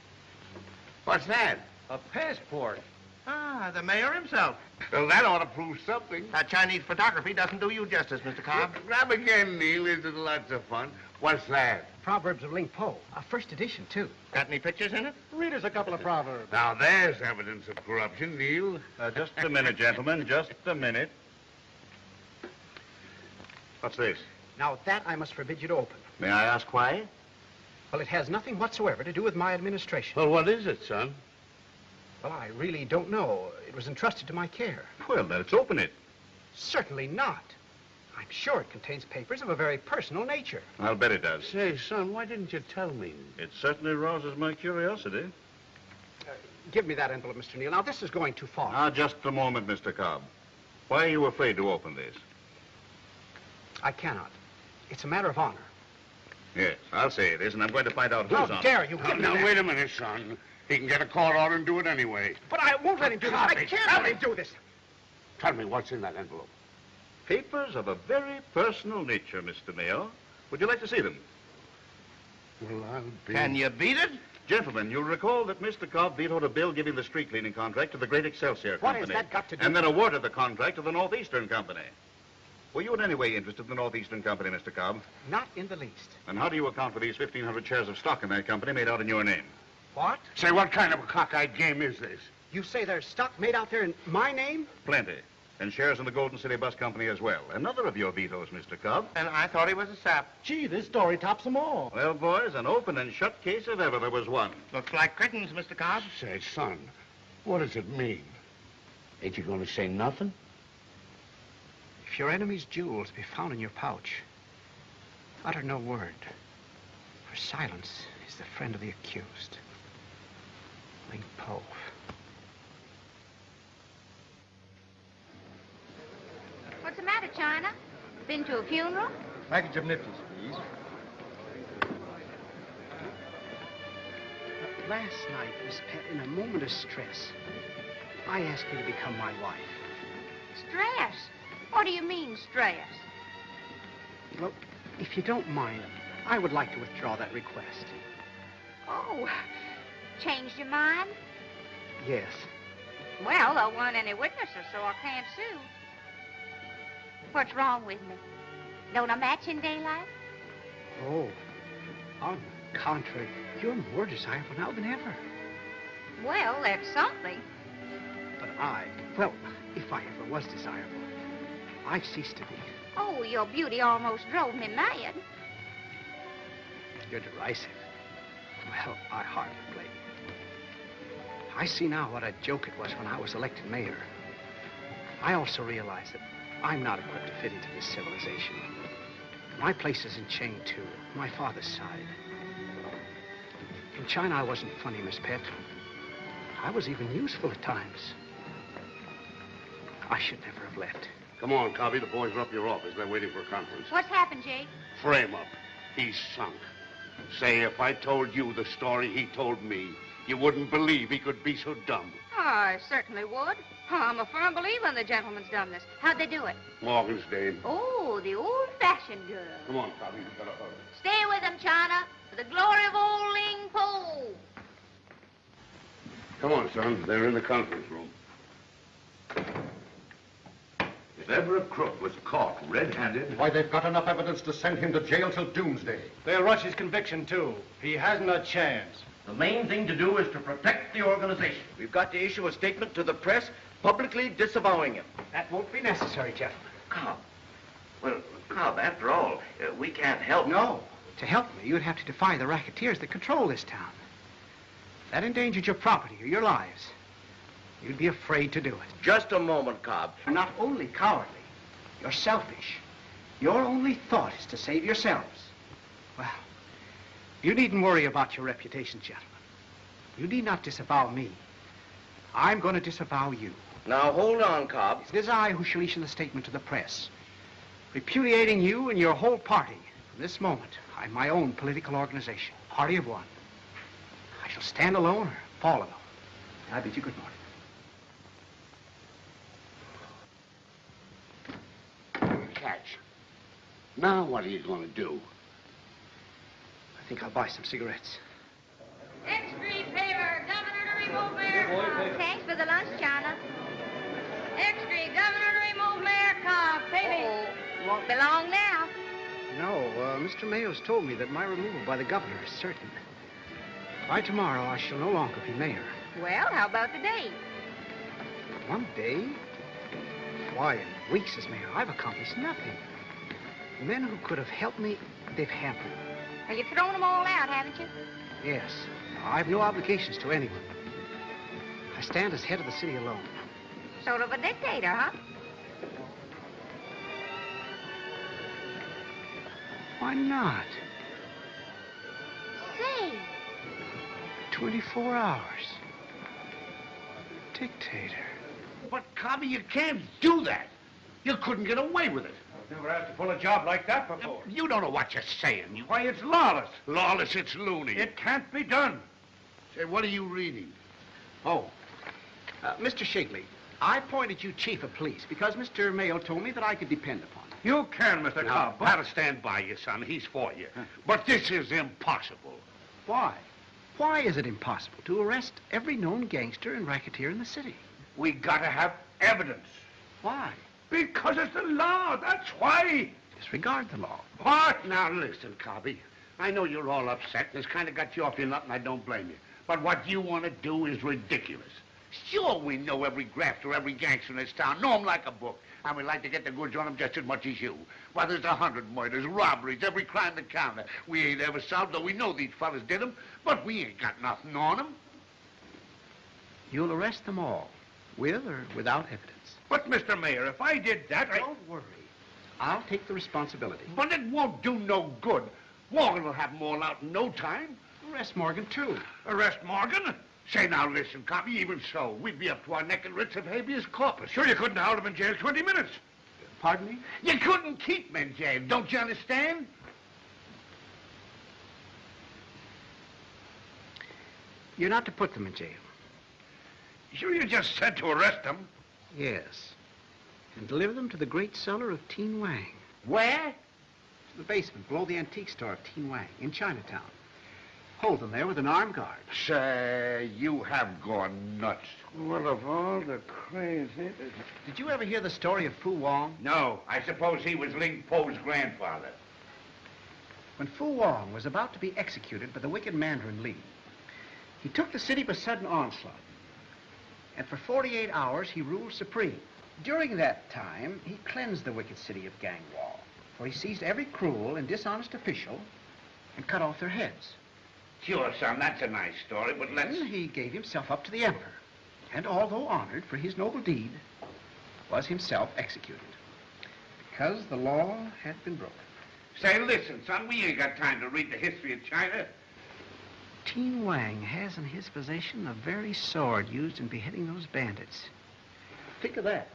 Speaker 17: What's that?
Speaker 10: A passport.
Speaker 17: Ah, the mayor himself.
Speaker 8: Well, that ought to prove something.
Speaker 17: That Chinese photography doesn't do you justice, Mr. Cobb.
Speaker 8: Grab again, Neil. Isn't lots of fun? What's that?
Speaker 4: Proverbs of Ling Po, a first edition, too.
Speaker 17: Got any pictures in it?
Speaker 10: Read us a couple of proverbs.
Speaker 8: Now, there's evidence of corruption, Neil.
Speaker 1: Uh, just a minute, gentlemen. Just a minute. What's this?
Speaker 4: Now, that I must forbid you to open.
Speaker 1: May I ask why?
Speaker 4: Well, it has nothing whatsoever to do with my administration.
Speaker 8: Well, what is it, son?
Speaker 4: Well, I really don't know. It was entrusted to my care.
Speaker 1: Well, let's open it.
Speaker 4: Certainly not. I'm sure it contains papers of a very personal nature.
Speaker 1: I'll bet it does.
Speaker 8: Say, son, why didn't you tell me?
Speaker 1: It certainly rouses my curiosity.
Speaker 4: Give me that envelope, Mr. Neal. Now, this is going too far.
Speaker 1: Now, just a moment, Mr. Cobb.
Speaker 14: Why are you afraid to open this?
Speaker 4: I cannot. It's a matter of honor.
Speaker 14: Yes, I'll say it is, and I'm going to find out who's
Speaker 4: How
Speaker 14: on it.
Speaker 4: dare you
Speaker 14: Now,
Speaker 4: give
Speaker 14: now,
Speaker 4: that?
Speaker 14: wait a minute, son. He can get a court order and do it anyway.
Speaker 4: But I won't let him do this. I can't
Speaker 14: Tell
Speaker 4: let
Speaker 14: me.
Speaker 4: him do this.
Speaker 14: Tell me what's in that envelope. Papers of a very personal nature, Mr. Mayo. Would you like to see them?
Speaker 8: Well, I'll be...
Speaker 14: Can you beat it? Gentlemen, you'll recall that Mr. Cobb vetoed a bill giving the street cleaning contract to the Great Excelsior
Speaker 4: What
Speaker 14: Company.
Speaker 4: has that got to do
Speaker 14: And then
Speaker 4: with-
Speaker 14: awarded the contract to the Northeastern Company. Were you in any way interested in the Northeastern Company, Mr. Cobb?
Speaker 4: Not in the least.
Speaker 14: And how do you account for these 1,500 shares of stock in that company made out in your name?
Speaker 4: What?
Speaker 14: Say, what kind of a cockeyed game is this?
Speaker 4: You say there's stock made out there in my name?
Speaker 14: Plenty. And shares in the Golden City Bus Company as well. Another of your vetoes, Mr. Cobb.
Speaker 17: And I thought he was a sap.
Speaker 12: Gee, this story tops them all.
Speaker 14: Well, boys, an open and shut case if ever there was one.
Speaker 17: Looks like curtains, Mr. Cobb.
Speaker 8: Say, son, what does it mean? Ain't you going to say nothing?
Speaker 4: If your enemy's jewels be found in your pouch, utter no word, for silence is the friend of the accused. Ling Po.
Speaker 11: What's the matter, China? Been to a funeral?
Speaker 12: Package of nifties, please.
Speaker 4: Last night, Miss Pet, in a moment of stress, I asked you to become my wife.
Speaker 11: Stress? What do you mean, stress?
Speaker 4: Well, if you don't mind, I would like to withdraw that request.
Speaker 11: Oh, changed your mind?
Speaker 4: Yes.
Speaker 11: Well, there weren't any witnesses, so I can't sue. What's wrong with me? Don't I match in daylight?
Speaker 4: Oh, on the contrary, you're more desirable now than ever.
Speaker 11: Well, that's something.
Speaker 4: But I, well, if I ever was desirable, I've ceased to be.
Speaker 11: Oh, your beauty almost drove me mad.
Speaker 4: You're derisive. Well, I hardly blame you. I see now what a joke it was when I was elected mayor. I also realize that I'm not equipped to fit into this civilization. My place is in chain two, my father's side. In China, I wasn't funny, Miss Pet. I was even useful at times. I should never have left.
Speaker 8: Come on, Cobby. The boys are up your office. They're waiting for a conference.
Speaker 11: What's happened, Jake?
Speaker 8: Frame up. He's sunk. Say, if I told you the story he told me, you wouldn't believe he could be so dumb.
Speaker 11: Oh, I certainly would. I'm a firm believer in the gentleman's dumbness. How'd they do it?
Speaker 8: Morgan's Dane.
Speaker 11: Oh, the old-fashioned girl.
Speaker 8: Come on, Cobby. We better hurry.
Speaker 11: Stay with them, China, for the glory of old Ling Po.
Speaker 8: Come on, son. They're in the conference room.
Speaker 15: If ever a crook was caught red-handed,
Speaker 9: Why, they've got enough evidence to send him to jail till doomsday.
Speaker 12: They'll rush his conviction, too. He hasn't a chance.
Speaker 15: the main thing to do is to protect the organization.
Speaker 17: We've got to issue a statement to the press publicly disavowing him.
Speaker 4: That won't be necessary, gentlemen.
Speaker 17: Cobb. Well, Cobb, after all, uh, we can't help.
Speaker 4: No. To help me, you'd have to defy the racketeers that control this town. That endangered your property or your lives, you'd be afraid to do it.
Speaker 17: Just a moment, Cobb.
Speaker 4: You're not only cowardly, you're selfish. Your only thought is to save yourselves. Well, you needn't worry about your reputation, gentlemen. You need not disavow me. I'm going to disavow you.
Speaker 17: Now, hold on, Cobb.
Speaker 4: It is I who shall issue the statement to the press, repudiating you and your whole party. From this moment, I'm my own political organization, party of one. I shall stand alone or fall alone. I bid you good morning.
Speaker 8: Now what are you going to do?
Speaker 4: I think I'll buy some cigarettes.
Speaker 11: Extra paper, Governor to remove Mayor Thanks for the lunch, China. Extra, Governor to remove Mayor Cobb. Pay me. Oh, won't be long now.
Speaker 4: No, uh, Mr. Mayo's told me that my removal by the governor is certain. By tomorrow, I shall no longer be mayor.
Speaker 11: Well, how about today?
Speaker 4: One day? Why, in weeks as mayor, I've accomplished nothing. The men who could have helped me, they've hampered me.
Speaker 11: Well, you've thrown them all out, haven't you?
Speaker 4: Yes, I've no obligations to anyone. I stand as head of the city alone.
Speaker 11: Sort of a dictator, huh?
Speaker 4: Why not?
Speaker 11: Say,
Speaker 4: 24 hours. Dictator.
Speaker 8: But, Cobby, you can't do that. You couldn't get away with it.
Speaker 10: I've never had to pull a job like that before.
Speaker 8: You don't know what you're saying. You...
Speaker 10: Why, it's lawless.
Speaker 8: Lawless, it's loony.
Speaker 10: It can't be done.
Speaker 8: Say, what are you reading?
Speaker 4: Oh, uh, Mr. Shigley, I appointed you chief of police because Mr. Mayo told me that I could depend upon you.
Speaker 10: You can, Mr.
Speaker 8: Now,
Speaker 10: Cobb.
Speaker 8: I'll stand by you, son. He's for you. But this is impossible.
Speaker 4: Why? Why is it impossible to arrest every known gangster and racketeer in the city?
Speaker 10: We gotta have evidence.
Speaker 4: Why?
Speaker 10: Because it's the law, that's why.
Speaker 4: Disregard the law.
Speaker 8: What? Now, listen, Cobby. I know you're all upset, and it's kind of got you off your nut, and I don't blame you. But what you want to do is ridiculous. Sure, we know every grafter, every gangster in this town, know 'em like a book. And we like to get the goods on 'em just as much as you. Why, there's a hundred murders, robberies, every crime to count. We ain't ever solved, though we know these fellas did 'em, but we ain't got nothing on 'em.
Speaker 4: You'll arrest them all, with or without evidence.
Speaker 10: But, Mr. Mayor, if I did that, I...
Speaker 4: Don't worry. I'll take the responsibility.
Speaker 8: But it won't do no good. Morgan will have 'em all out in no time.
Speaker 4: Arrest Morgan, too.
Speaker 10: Arrest Morgan?
Speaker 8: Say now, listen, Cobby, even so, we'd be up to our neck in writs of habeas corpus.
Speaker 10: Sure you couldn't hold him in jail 20 minutes.
Speaker 4: Pardon me?
Speaker 8: You couldn't keep men jailed, don't you understand?
Speaker 4: You're not to put them in jail.
Speaker 10: Sure you just said to arrest them.
Speaker 4: Yes. And deliver them to the great cellar of Teen Wang.
Speaker 8: Where?
Speaker 4: To the basement below the antique store of Teen Wang in Chinatown. Hold them there with an armed guard.
Speaker 8: Say, you have gone nuts.
Speaker 10: Well, of all the crazy...
Speaker 4: Did you ever hear the story of Fu Wong?
Speaker 8: No, I suppose he was Ling Po's grandfather.
Speaker 4: When Fu Wong was about to be executed by the wicked Mandarin Li, he took the city by sudden onslaught. And for 48 hours, he ruled supreme. During that time, he cleansed the wicked city of Gangwall, for he seized every cruel and dishonest official and cut off their heads.
Speaker 8: Sure, son, that's a nice story, but let's...
Speaker 4: Then he gave himself up to the emperor, and although honored for his noble deed, was himself executed, because the law had been broken.
Speaker 8: Say, listen, son, we ain't got time to read the history of China.
Speaker 4: Teen Wang has in his possession the very sword used in beheading those bandits. Think of that.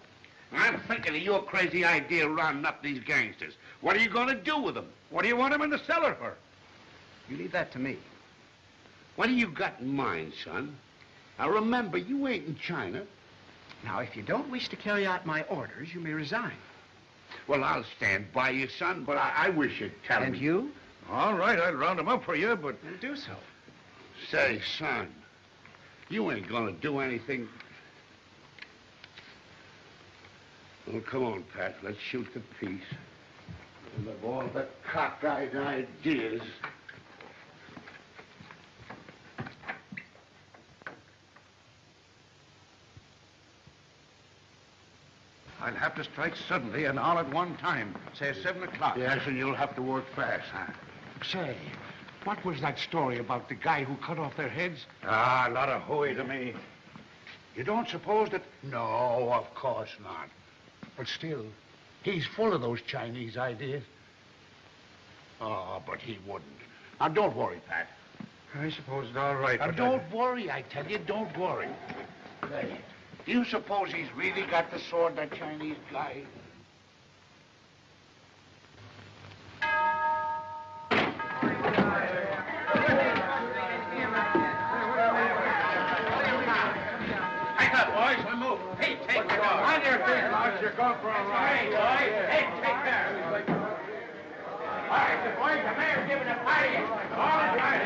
Speaker 8: I'm thinking of your crazy idea of rounding up these gangsters. What are you going to do with them?
Speaker 10: What do you want them in the cellar for?
Speaker 4: You leave that to me.
Speaker 8: What do you got in mind, son? Now, remember, you ain't in China.
Speaker 4: Now, if you don't wish to carry out my orders, you may resign.
Speaker 8: Well, I'll stand by you, son, but I, I wish you'd tell
Speaker 4: and
Speaker 8: me.
Speaker 4: you?
Speaker 10: All right, I'll round him up for you, but...
Speaker 4: Then do so.
Speaker 8: Say, son, you ain't gonna do anything. Well, come on, Pat. Let's shoot the piece. And of all the cockeyed ideas.
Speaker 10: I'll have to strike suddenly and all at one time. Say seven o'clock.
Speaker 8: Yes, and you'll have to work fast, huh? Say, what was that story about the guy who cut off their heads?
Speaker 10: Ah, a lot of hooey to me. You don't suppose that...
Speaker 8: No, of course not. But still, he's full of those Chinese ideas. Oh, but he wouldn't. Now, don't worry, Pat.
Speaker 10: I suppose it's all right,
Speaker 8: Now, don't worry, I tell you, don't worry. Say, do you suppose he's really got the sword, that Chinese guy?
Speaker 10: You're going for a ride. Hey, boys. Hey, take care. All right, the boys, the mayor's giving a party. All right.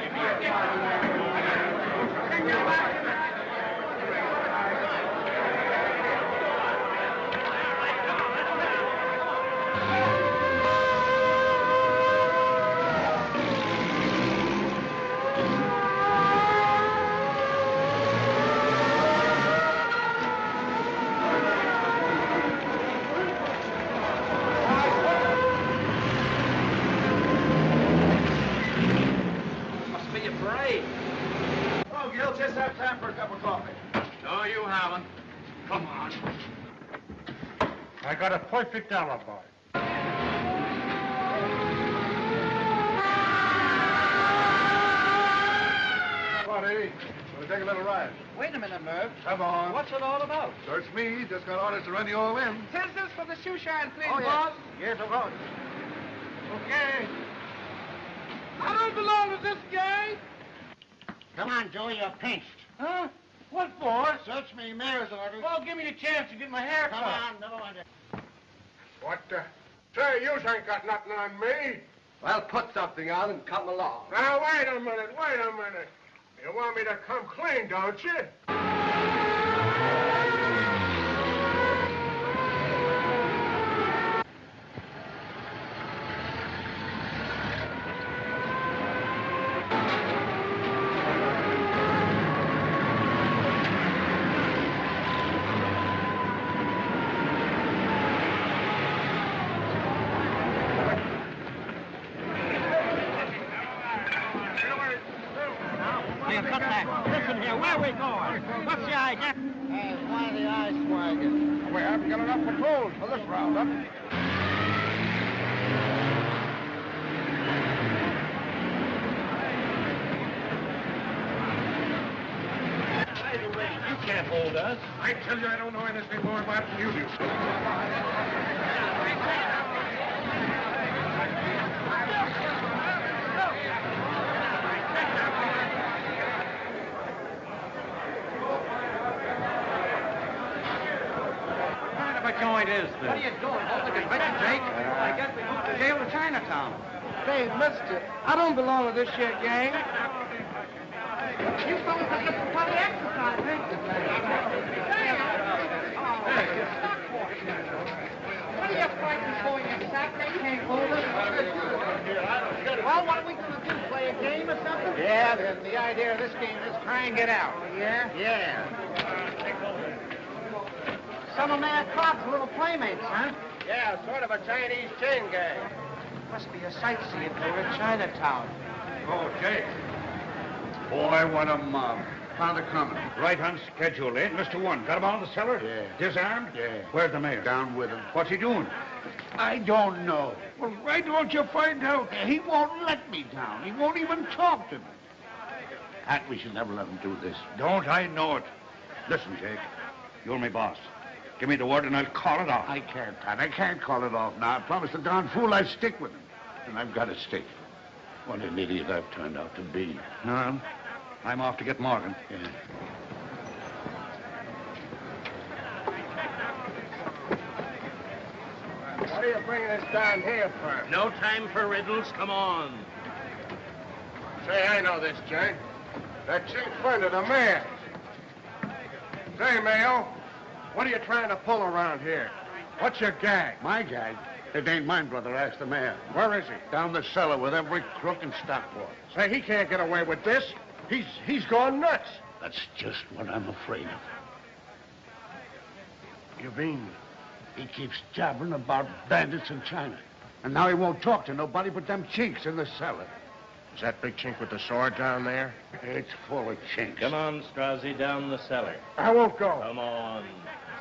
Speaker 27: Must be a parade.
Speaker 10: Oh, Gil, just have time for a cup of coffee.
Speaker 27: No, you haven't.
Speaker 10: Come on. I got a perfect alibi. Buddy, we're
Speaker 8: take a little ride.
Speaker 20: Wait a minute, Merv.
Speaker 8: Come on.
Speaker 20: What's it all about?
Speaker 8: Search me. Just got orders to run you all in.
Speaker 20: Says this for the shoe shine, please,
Speaker 8: Oh, yes.
Speaker 20: boss.
Speaker 8: Yes, of course.
Speaker 20: Okay. I don't belong to this gang.
Speaker 8: Come on, Joey, you're pinched.
Speaker 20: Huh? What for?
Speaker 8: Search me, mayor's orders.
Speaker 20: Well, give me the chance to get my hair
Speaker 8: Come
Speaker 20: cut.
Speaker 8: on, never mind it.
Speaker 12: What uh, the? Say, you ain't got nothing on me.
Speaker 8: Well, put something on and come along.
Speaker 12: Now, wait a minute, wait a minute. You want me to come clean, don't you?
Speaker 20: Hey, cut back. Listen here, where we going? What's the idea?
Speaker 8: Hey, why the eye swagging?
Speaker 12: We haven't got enough patrols for this roundup.
Speaker 4: You can't hold us.
Speaker 12: I tell you, I don't know anything more about it than you do.
Speaker 10: What kind of a joint is this?
Speaker 20: What are you doing? Hold the convention, Jake. I guess we moved the jail to Chinatown.
Speaker 12: Say, mister, I don't belong to this here gang.
Speaker 20: You fellas are for the exercise, What are you fighting for, you sack? They can't hold us. Well, what are we going to do? Play a game or something?
Speaker 8: Yeah, the, the idea of this game is try and get out.
Speaker 20: Yeah?
Speaker 8: Yeah.
Speaker 20: Some of Mayor Clark's little playmates, huh?
Speaker 12: Yeah, sort of a Chinese chain gang.
Speaker 20: Must be a sightseeing tour in Chinatown.
Speaker 9: Oh, Jake. Boy, what a mob. Found it coming. Right on schedule, eh? Mr. One, got him all in the cellar?
Speaker 8: Yeah.
Speaker 9: Disarmed?
Speaker 8: Yeah.
Speaker 9: Where's the mayor?
Speaker 8: Down with him.
Speaker 9: What's he doing?
Speaker 8: I don't know.
Speaker 12: Well, why don't you find out?
Speaker 8: He won't let me down. He won't even talk to me. Pat, we should never let him do this.
Speaker 9: Don't I know it? Listen, Jake. You're my boss. Give me the word and I'll call it off.
Speaker 8: I can't, Pat. I can't call it off now. I promised the darn fool I'd stick with him. And I've got to stick. What an idiot I've turned out to be.
Speaker 9: No, I'm off to get Morgan.
Speaker 8: Yeah.
Speaker 12: What are you bringing us down here for?
Speaker 4: No time for riddles. Come on.
Speaker 12: Say, I know this gang. That chief friend of the mayor. Say, Mayo, what are you trying to pull around here? What's your gag?
Speaker 8: My gag? It ain't mine, brother. Ask the mayor.
Speaker 12: Where is he?
Speaker 8: Down the cellar with every crook in Stockport.
Speaker 12: Say, he can't get away with this. He's he's gone nuts.
Speaker 8: That's just what I'm afraid of.
Speaker 12: You mean?
Speaker 8: He keeps jabbering about bandits in China. And now he won't talk to nobody but them chinks in the cellar.
Speaker 12: Is that big chink with the sword down there?
Speaker 8: It's full of chinks.
Speaker 4: Come on, Strozzi, down the cellar.
Speaker 12: I won't go.
Speaker 4: Come on.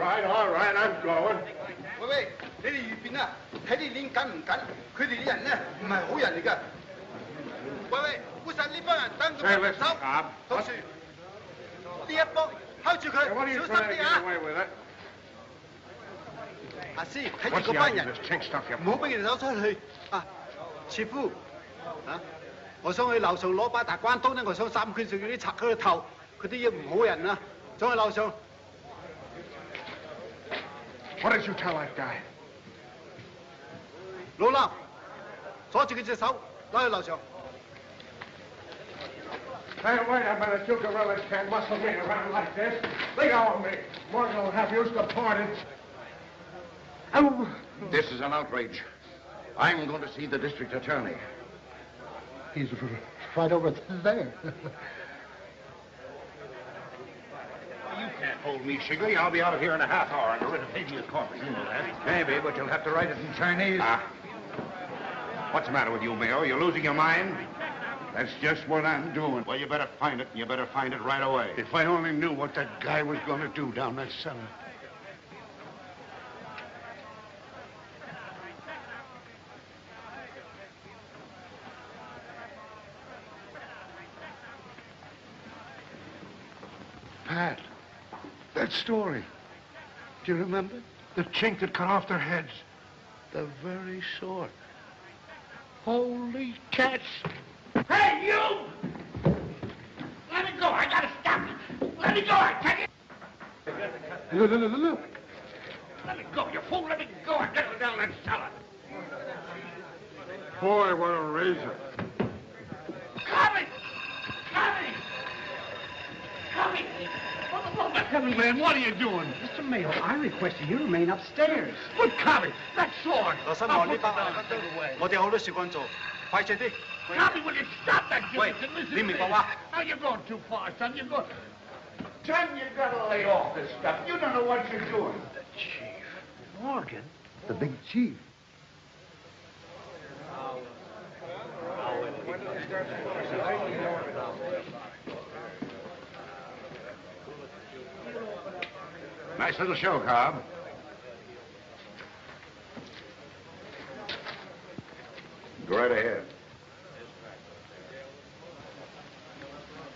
Speaker 12: right, all right, I'm going.
Speaker 25: 喂喂，你哋預便啊，睇你練緊唔緊？佢哋啲人咧唔係好人嚟噶。喂喂，烏實呢班人等住
Speaker 12: Say,
Speaker 25: 我手到時呢一幫睺住佢小心啲啊?阿師睇住嗰班人唔好俾佢哋走出去啊！切夫啊！我想去樓上攞把大關刀咧，我想三拳上嗰啲賊佢個頭，佢啲嘢唔好人啊！走去樓上。
Speaker 12: What did you tell that guy?
Speaker 25: 老衲锁住佢只手，攞去楼上。
Speaker 12: Hey, wait a minute. You gorillas can't muscle me around like this. Let go of me. Morgan will have you supported. Oh.
Speaker 28: This is an outrage.
Speaker 29: I'm going to see the district attorney.
Speaker 25: He's right over there.
Speaker 29: hold me, Shigley. I'll be out of here in a half hour a writ of habeas corpus. You know that.
Speaker 9: Maybe, but you'll have to write it in Chinese.
Speaker 29: Ah. What's the matter with you, Mayo? You're losing your mind?
Speaker 30: That's just what I'm doing.
Speaker 29: Well, you better find it, and you better find it right away.
Speaker 30: If I only knew what that guy was going to do down that cellar. Story. Do you remember? The chink that cut off their heads. The very sort. Holy cats!
Speaker 8: Hey, you! Let me go. I gotta stop you. Let me go. I tell you.
Speaker 25: Look, look, look, look.
Speaker 8: Let me go, you fool. Let me go. I gotta go down that cellar.
Speaker 12: Boy, what a razor.
Speaker 8: Coming! Coming! Coming!
Speaker 29: Heaven, man, what are you doing?
Speaker 4: Mr. Mayo, I request you remain upstairs.
Speaker 8: But Coming! That sword!
Speaker 25: 罗生
Speaker 8: I'll
Speaker 25: 王，呢
Speaker 8: put
Speaker 25: 班
Speaker 8: you down and take it away.
Speaker 25: 我哋好多事干做，快脆啲。
Speaker 8: Tommy, will you stop that
Speaker 25: Wait,
Speaker 8: gibberish and listen
Speaker 25: leave
Speaker 8: to
Speaker 25: me,
Speaker 8: me?
Speaker 25: Papa.
Speaker 8: Now, you're going too far, son. You're going... Son, you gotta lay off this stuff. You don't know what you're doing.
Speaker 25: Morgan? The big chief.
Speaker 29: Nice little show, Cobb. Go right ahead.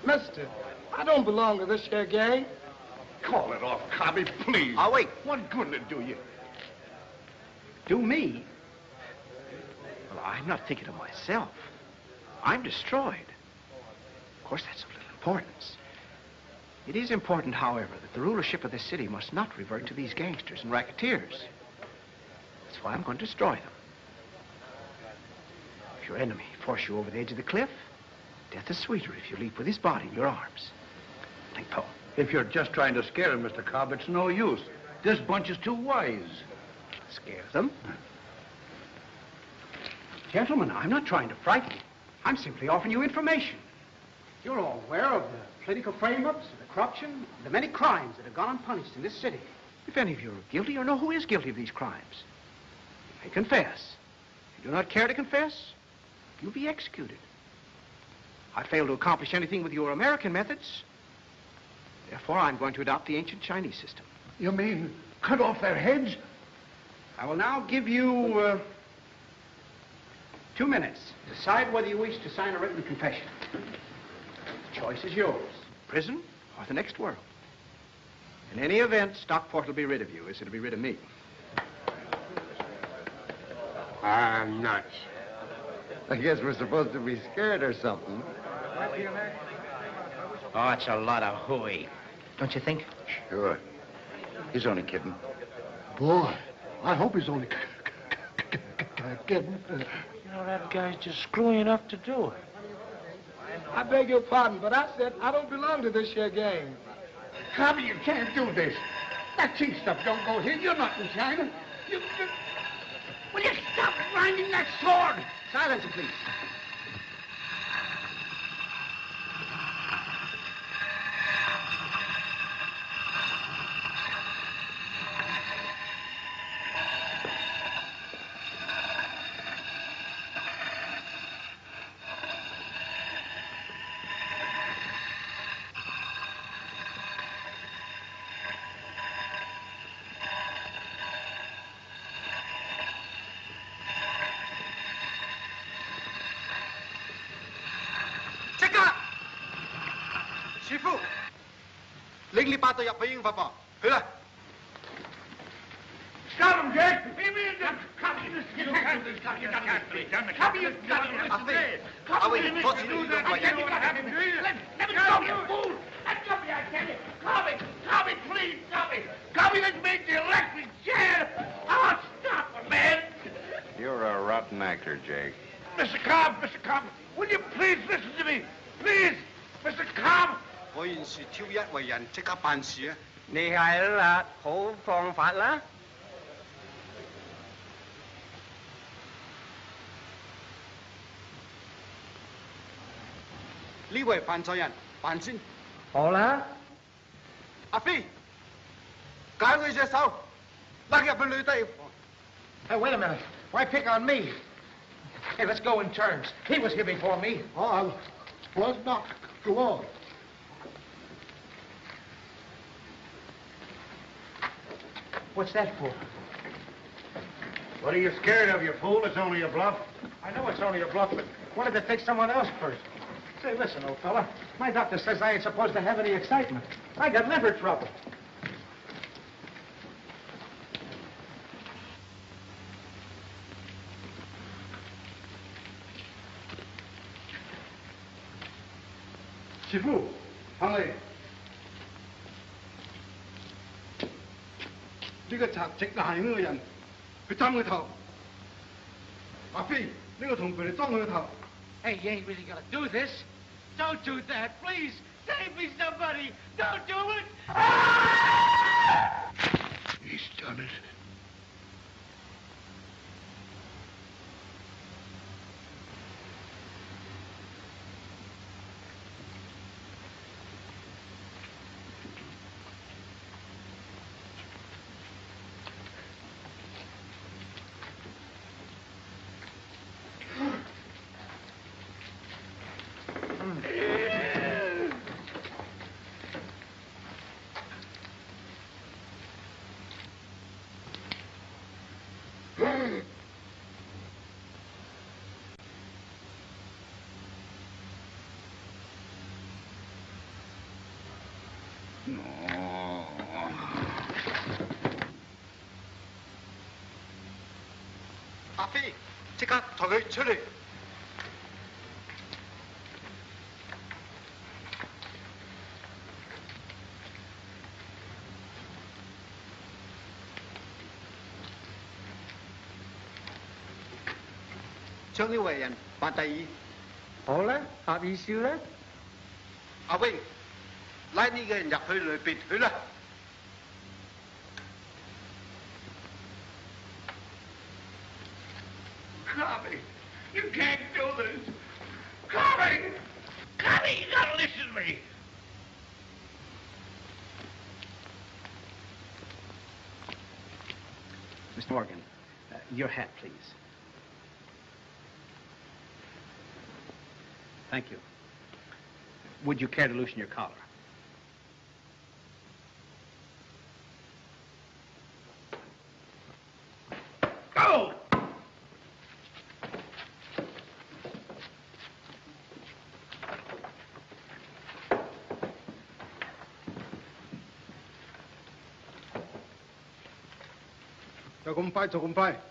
Speaker 12: Mister, I don't belong to this here gang.
Speaker 29: Call it off, Cobby, please.
Speaker 4: I'll wait.
Speaker 29: What good did it do you?
Speaker 4: Do me? Well, I'm not thinking of myself. I'm destroyed. Of course, that's of little importance. It is important, however, that the rulership of this city must not revert to these gangsters and racketeers. That's why I'm going to destroy them. If your enemy force you over the edge of the cliff, death is sweeter if you leap with his body in your arms. Ling Po.
Speaker 9: If you're just trying to scare him, Mr. Cobb, it's no use. This bunch is too wise.
Speaker 4: Scare them? Gentlemen, I'm not trying to frighten you. I'm simply offering you information. You're all aware of the political frame-ups, the corruption, the many crimes that have gone unpunished in this city. If any of you are guilty or know who is guilty of these crimes, you may confess. If you do not care to confess, you'll be executed. I fail to accomplish anything with your American methods. Therefore, I'm going to adopt the ancient Chinese system.
Speaker 12: You mean cut off their heads?
Speaker 4: I will now give you uh, two minutes. Decide whether you wish to sign a written confession. The choice is yours. Prison or the next world. In any event, Stockport will be rid of you, as it'll be rid of me.
Speaker 12: I'm nuts.
Speaker 31: I guess we're supposed to be scared or something.
Speaker 16: Oh, it's a lot of hooey. Don't you think?
Speaker 31: Sure. He's only kidding.
Speaker 12: Boy, I hope he's only kidding.
Speaker 8: You know, that guy's just screwy enough to do it.
Speaker 12: I beg your pardon, but I said I don't belong to this here gang.
Speaker 8: Cobby, you can't do this. That cheap stuff don't go here. You're not in China. You, you... Will you stop grinding that sword?
Speaker 4: Silence, please.
Speaker 8: Stop him, Jack! Leave me in there! Cobby, you can't do this. Cobby, you can't do this. Cobby, you got to listen to me. Cobby, you can't do that. I tell you what happened. Let, let me go, you fool! Let go me, I tell you. Cobby, Cobby, please, Cobby. Cobby, let's make the electric chair. Oh, stop him, man.
Speaker 32: You're a rotten actor, Jake.
Speaker 8: Mr. Cobb, Mr. Cobb,
Speaker 25: 一為人，即刻辦事啊！
Speaker 16: 你係啦，好放法啦。
Speaker 25: 呢位係犯錯人，辦先。
Speaker 20: 好啦，
Speaker 25: 阿飛，解佢隻手，拉入去女低房。
Speaker 20: Hey, wait a minute. Why pick on me? Hey, let's go in turns. He was here before me.
Speaker 25: Oh, I was not. Go on.
Speaker 20: What's that for?
Speaker 12: What are you scared of, you fool? It's only a bluff.
Speaker 20: I know it's only a bluff, but wanted to take someone else first. Say, listen, old fella. My doctor says I ain't supposed to have any excitement. I got liver trouble.
Speaker 25: Shifu, 行呢个贼直系呢个人，佢针佢头。阿飞，呢个同佢哋装佢个头。
Speaker 20: Hey, you ain't really gonna do this. Don't do that, please. Save me, somebody. Don't do it.
Speaker 12: He's done it.
Speaker 25: 即刻抬佢出嚟。將呢位人辦第二。
Speaker 20: 好啦，阿二少啦。
Speaker 25: 阿威，拉呢個人入去裏邊去啦。
Speaker 4: Would you care to loosen your collar?
Speaker 12: Go!
Speaker 25: Cho 咁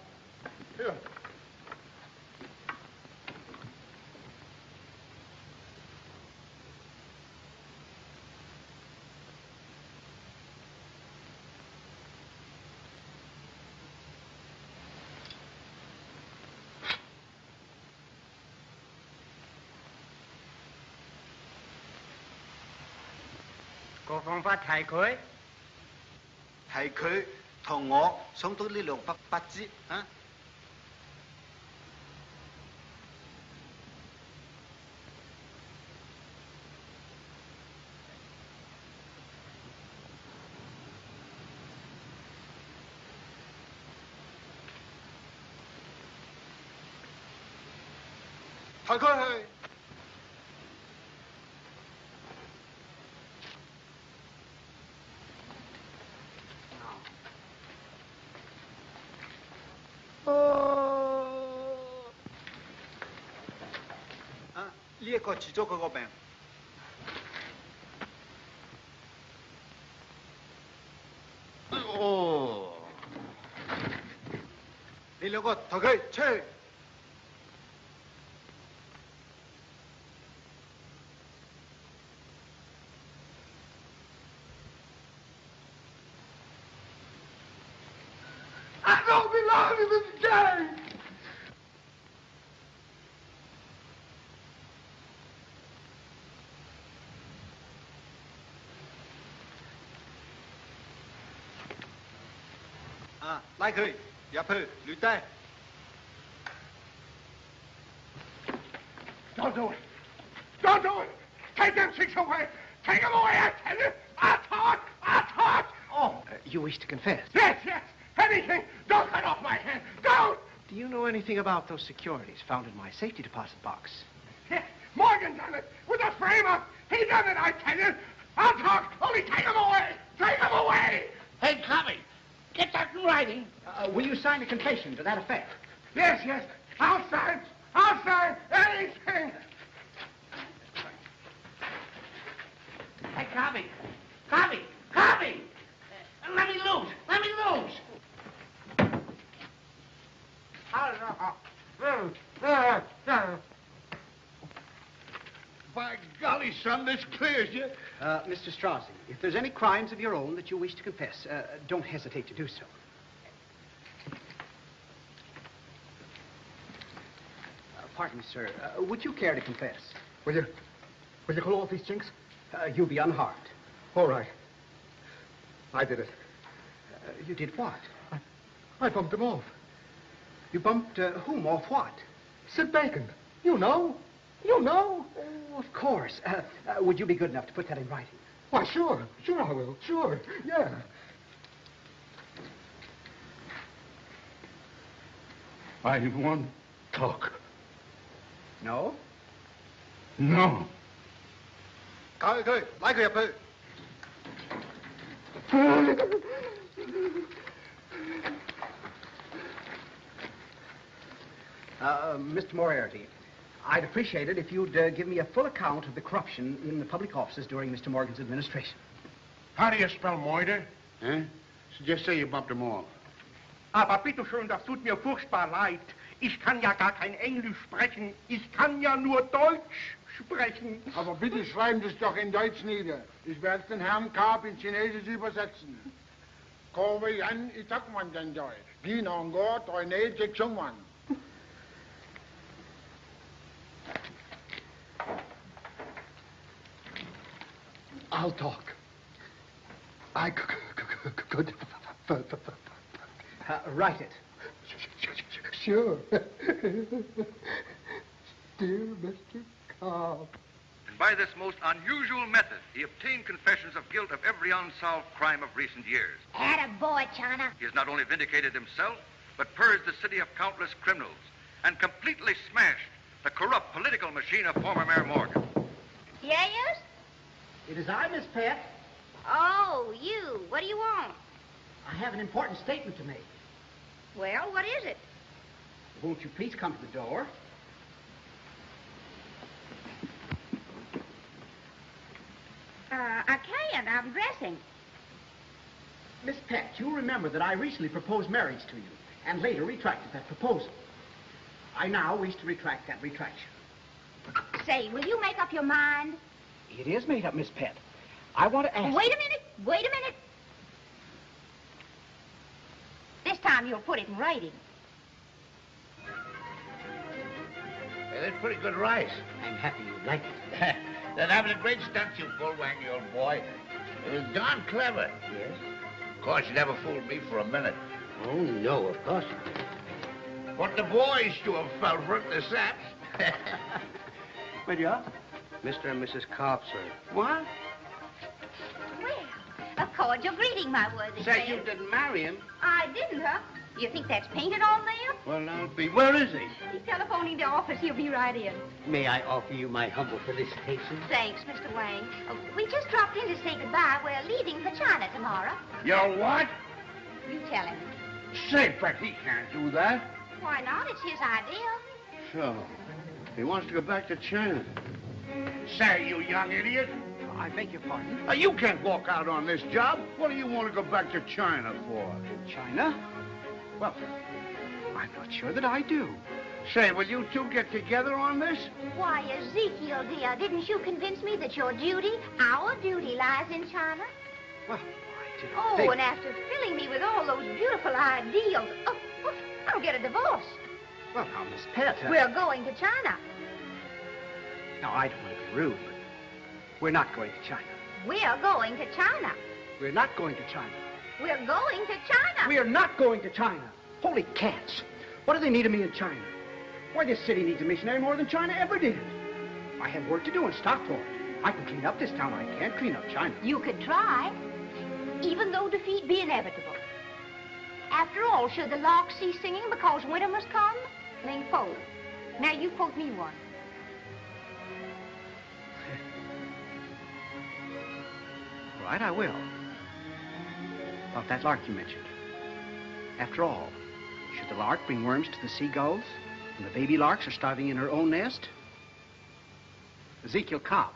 Speaker 20: 方法提佢。
Speaker 25: 係佢同我想到呢兩筆不知啊！ 뒤에 거 지저 그거 뱅. 오. 이러고 덕을 칠. Like who? Japu, Lutin. Don't
Speaker 12: do it. Don't do it. Take them six away. Take them away, I tell you. I talk. I talk.
Speaker 4: Oh, uh, you wish to confess?
Speaker 12: Yes, yes. Anything. Don't cut off my hand. Don't.
Speaker 4: Do you know anything about those securities found in my safety deposit box?
Speaker 12: Yes, Morgan done it. With a frame-up. He done it, I tell you. I'll talk. Only take them away.
Speaker 8: That writing.
Speaker 4: Uh, will you sign a confession to that effect?
Speaker 12: Yes, yes. I'll sign. I'll sign anything.
Speaker 8: Hey, Cobby, Cobby, Cobby! Uh, let me loose. Let me loose.
Speaker 33: By golly, son, this clears you.
Speaker 4: Uh, Mr. Strozzi, if there's any crimes of your own that you wish to confess, uh, don't hesitate to do so. Uh, pardon sir. Uh, would you care to confess?
Speaker 9: Will you, will you call off these chinks?
Speaker 4: Uh, you'll be unharmed.
Speaker 9: All right. I did it.
Speaker 4: Uh, you did what?
Speaker 9: I bumped them off.
Speaker 4: You bumped uh, whom off what?
Speaker 9: Sid Bacon. You know. You know.
Speaker 4: Oh, of course. Uh, uh, would you be good enough to put that in writing?
Speaker 9: Why, sure. Sure I will. Sure. Yeah.
Speaker 33: I want talk.
Speaker 4: No?
Speaker 33: No.
Speaker 9: Go, go. Like your boo. Uh,
Speaker 4: uh Mr. Moriarty, I'd appreciate it if you'd uh, give me a full account of the corruption in the public offices during Mr. Morgan's administration.
Speaker 12: How do you spell Moider?
Speaker 8: Eh? So just say you bumped him off.
Speaker 20: Aber bitte schön, das tut mir furchtbar leid. Ich kann ja gar kein Englisch sprechen. Ich kann ja nur Deutsch sprechen.
Speaker 34: Aber bitte schreiben Sie es doch in Deutsch nieder. Ich werde den Herrn Karp in Chinesisch übersetzen. Kowe yan itakman janjoy. Ginongo toine jekchungwan.
Speaker 9: I'll talk. I could.
Speaker 4: Uh, write it.
Speaker 9: Sure. Dear Mr. Cobb.
Speaker 35: And by this most unusual method, he obtained confessions of guilt of every unsolved crime of recent years.
Speaker 11: Atta boy, China.
Speaker 35: He has not only vindicated himself, but purged the city of countless criminals and completely smashed the corrupt political machine of former Mayor Morgan.
Speaker 11: Yes?
Speaker 4: It is I, Miss Pat.
Speaker 11: Oh, you. What do you want?
Speaker 4: I have an important statement to make.
Speaker 11: Well, what is it?
Speaker 4: Won't you please come to the door?
Speaker 11: Uh, I can't. I'm dressing.
Speaker 4: Miss Pett, you'll remember that I recently proposed marriage to you and later retracted that proposal. I now wish to retract that retraction.
Speaker 11: Say, will you make up your mind?
Speaker 4: It is made up, Miss Pett. I want to ask.
Speaker 11: Wait a minute. Wait a minute. This time you'll put it in writing.
Speaker 8: Hey, that's pretty good rice.
Speaker 4: I'm happy you like it.
Speaker 8: then having a great stunt you pulled, Wangy, old boy. It was darn clever.
Speaker 16: Yes?
Speaker 8: Of course, you never fooled me for a minute.
Speaker 16: Oh, no, of course not.
Speaker 8: But the boys to have fell for it, the saps.
Speaker 16: Well, yeah? Mr. and Mrs. Cobb, sir.
Speaker 8: What?
Speaker 11: Well, a cordial greeting, my worthy
Speaker 16: Say,
Speaker 11: friend.
Speaker 16: you didn't marry him.
Speaker 11: I didn't, huh? You think that's painted on there?
Speaker 16: Well, I'll be. Where is he?
Speaker 11: He's telephoning the office. He'll be right in.
Speaker 16: May I offer you my humble felicitations?
Speaker 11: Thanks, Mr. Wang. Uh, we just dropped in to say goodbye. We're leaving for China tomorrow.
Speaker 8: You're what?
Speaker 11: You tell him.
Speaker 8: Say, but he can't do that.
Speaker 11: Why not? It's his idea.
Speaker 8: So, he wants to go back to China. Say, you young idiot.
Speaker 4: I beg your pardon.
Speaker 8: Now, you can't walk out on this job. What do you want to go back to China for?
Speaker 4: China? Well, I'm not sure that I do.
Speaker 8: Say, will you two get together on this?
Speaker 11: Why, Ezekiel, dear, didn't you convince me that your duty, our duty, lies in China?
Speaker 4: Well, I didn't
Speaker 11: Oh,
Speaker 4: think...
Speaker 11: and after filling me with all those beautiful ideals, oh, oh, I'll get a divorce.
Speaker 4: Well, now, Miss Pett... uh,
Speaker 11: We're going to China.
Speaker 4: Now, I don't want to be rude, but we're not going to China.
Speaker 11: We're going to China.
Speaker 4: We're not going to China.
Speaker 11: We're going to China.
Speaker 4: We are not going to China. Holy cats. What do they need of me in China? Why, this city needs a missionary more than China ever did. I have work to do in Stockport. I can clean up this town. I can't clean up China.
Speaker 11: You could try, even though defeat be inevitable. After all, should the lark cease singing because winter must come? Ling Po. Now you quote me one.
Speaker 4: right, I will. About that lark you mentioned. After all, should the lark bring worms to the seagulls, and the baby larks are starving in her own nest? Ezekiel Cobb.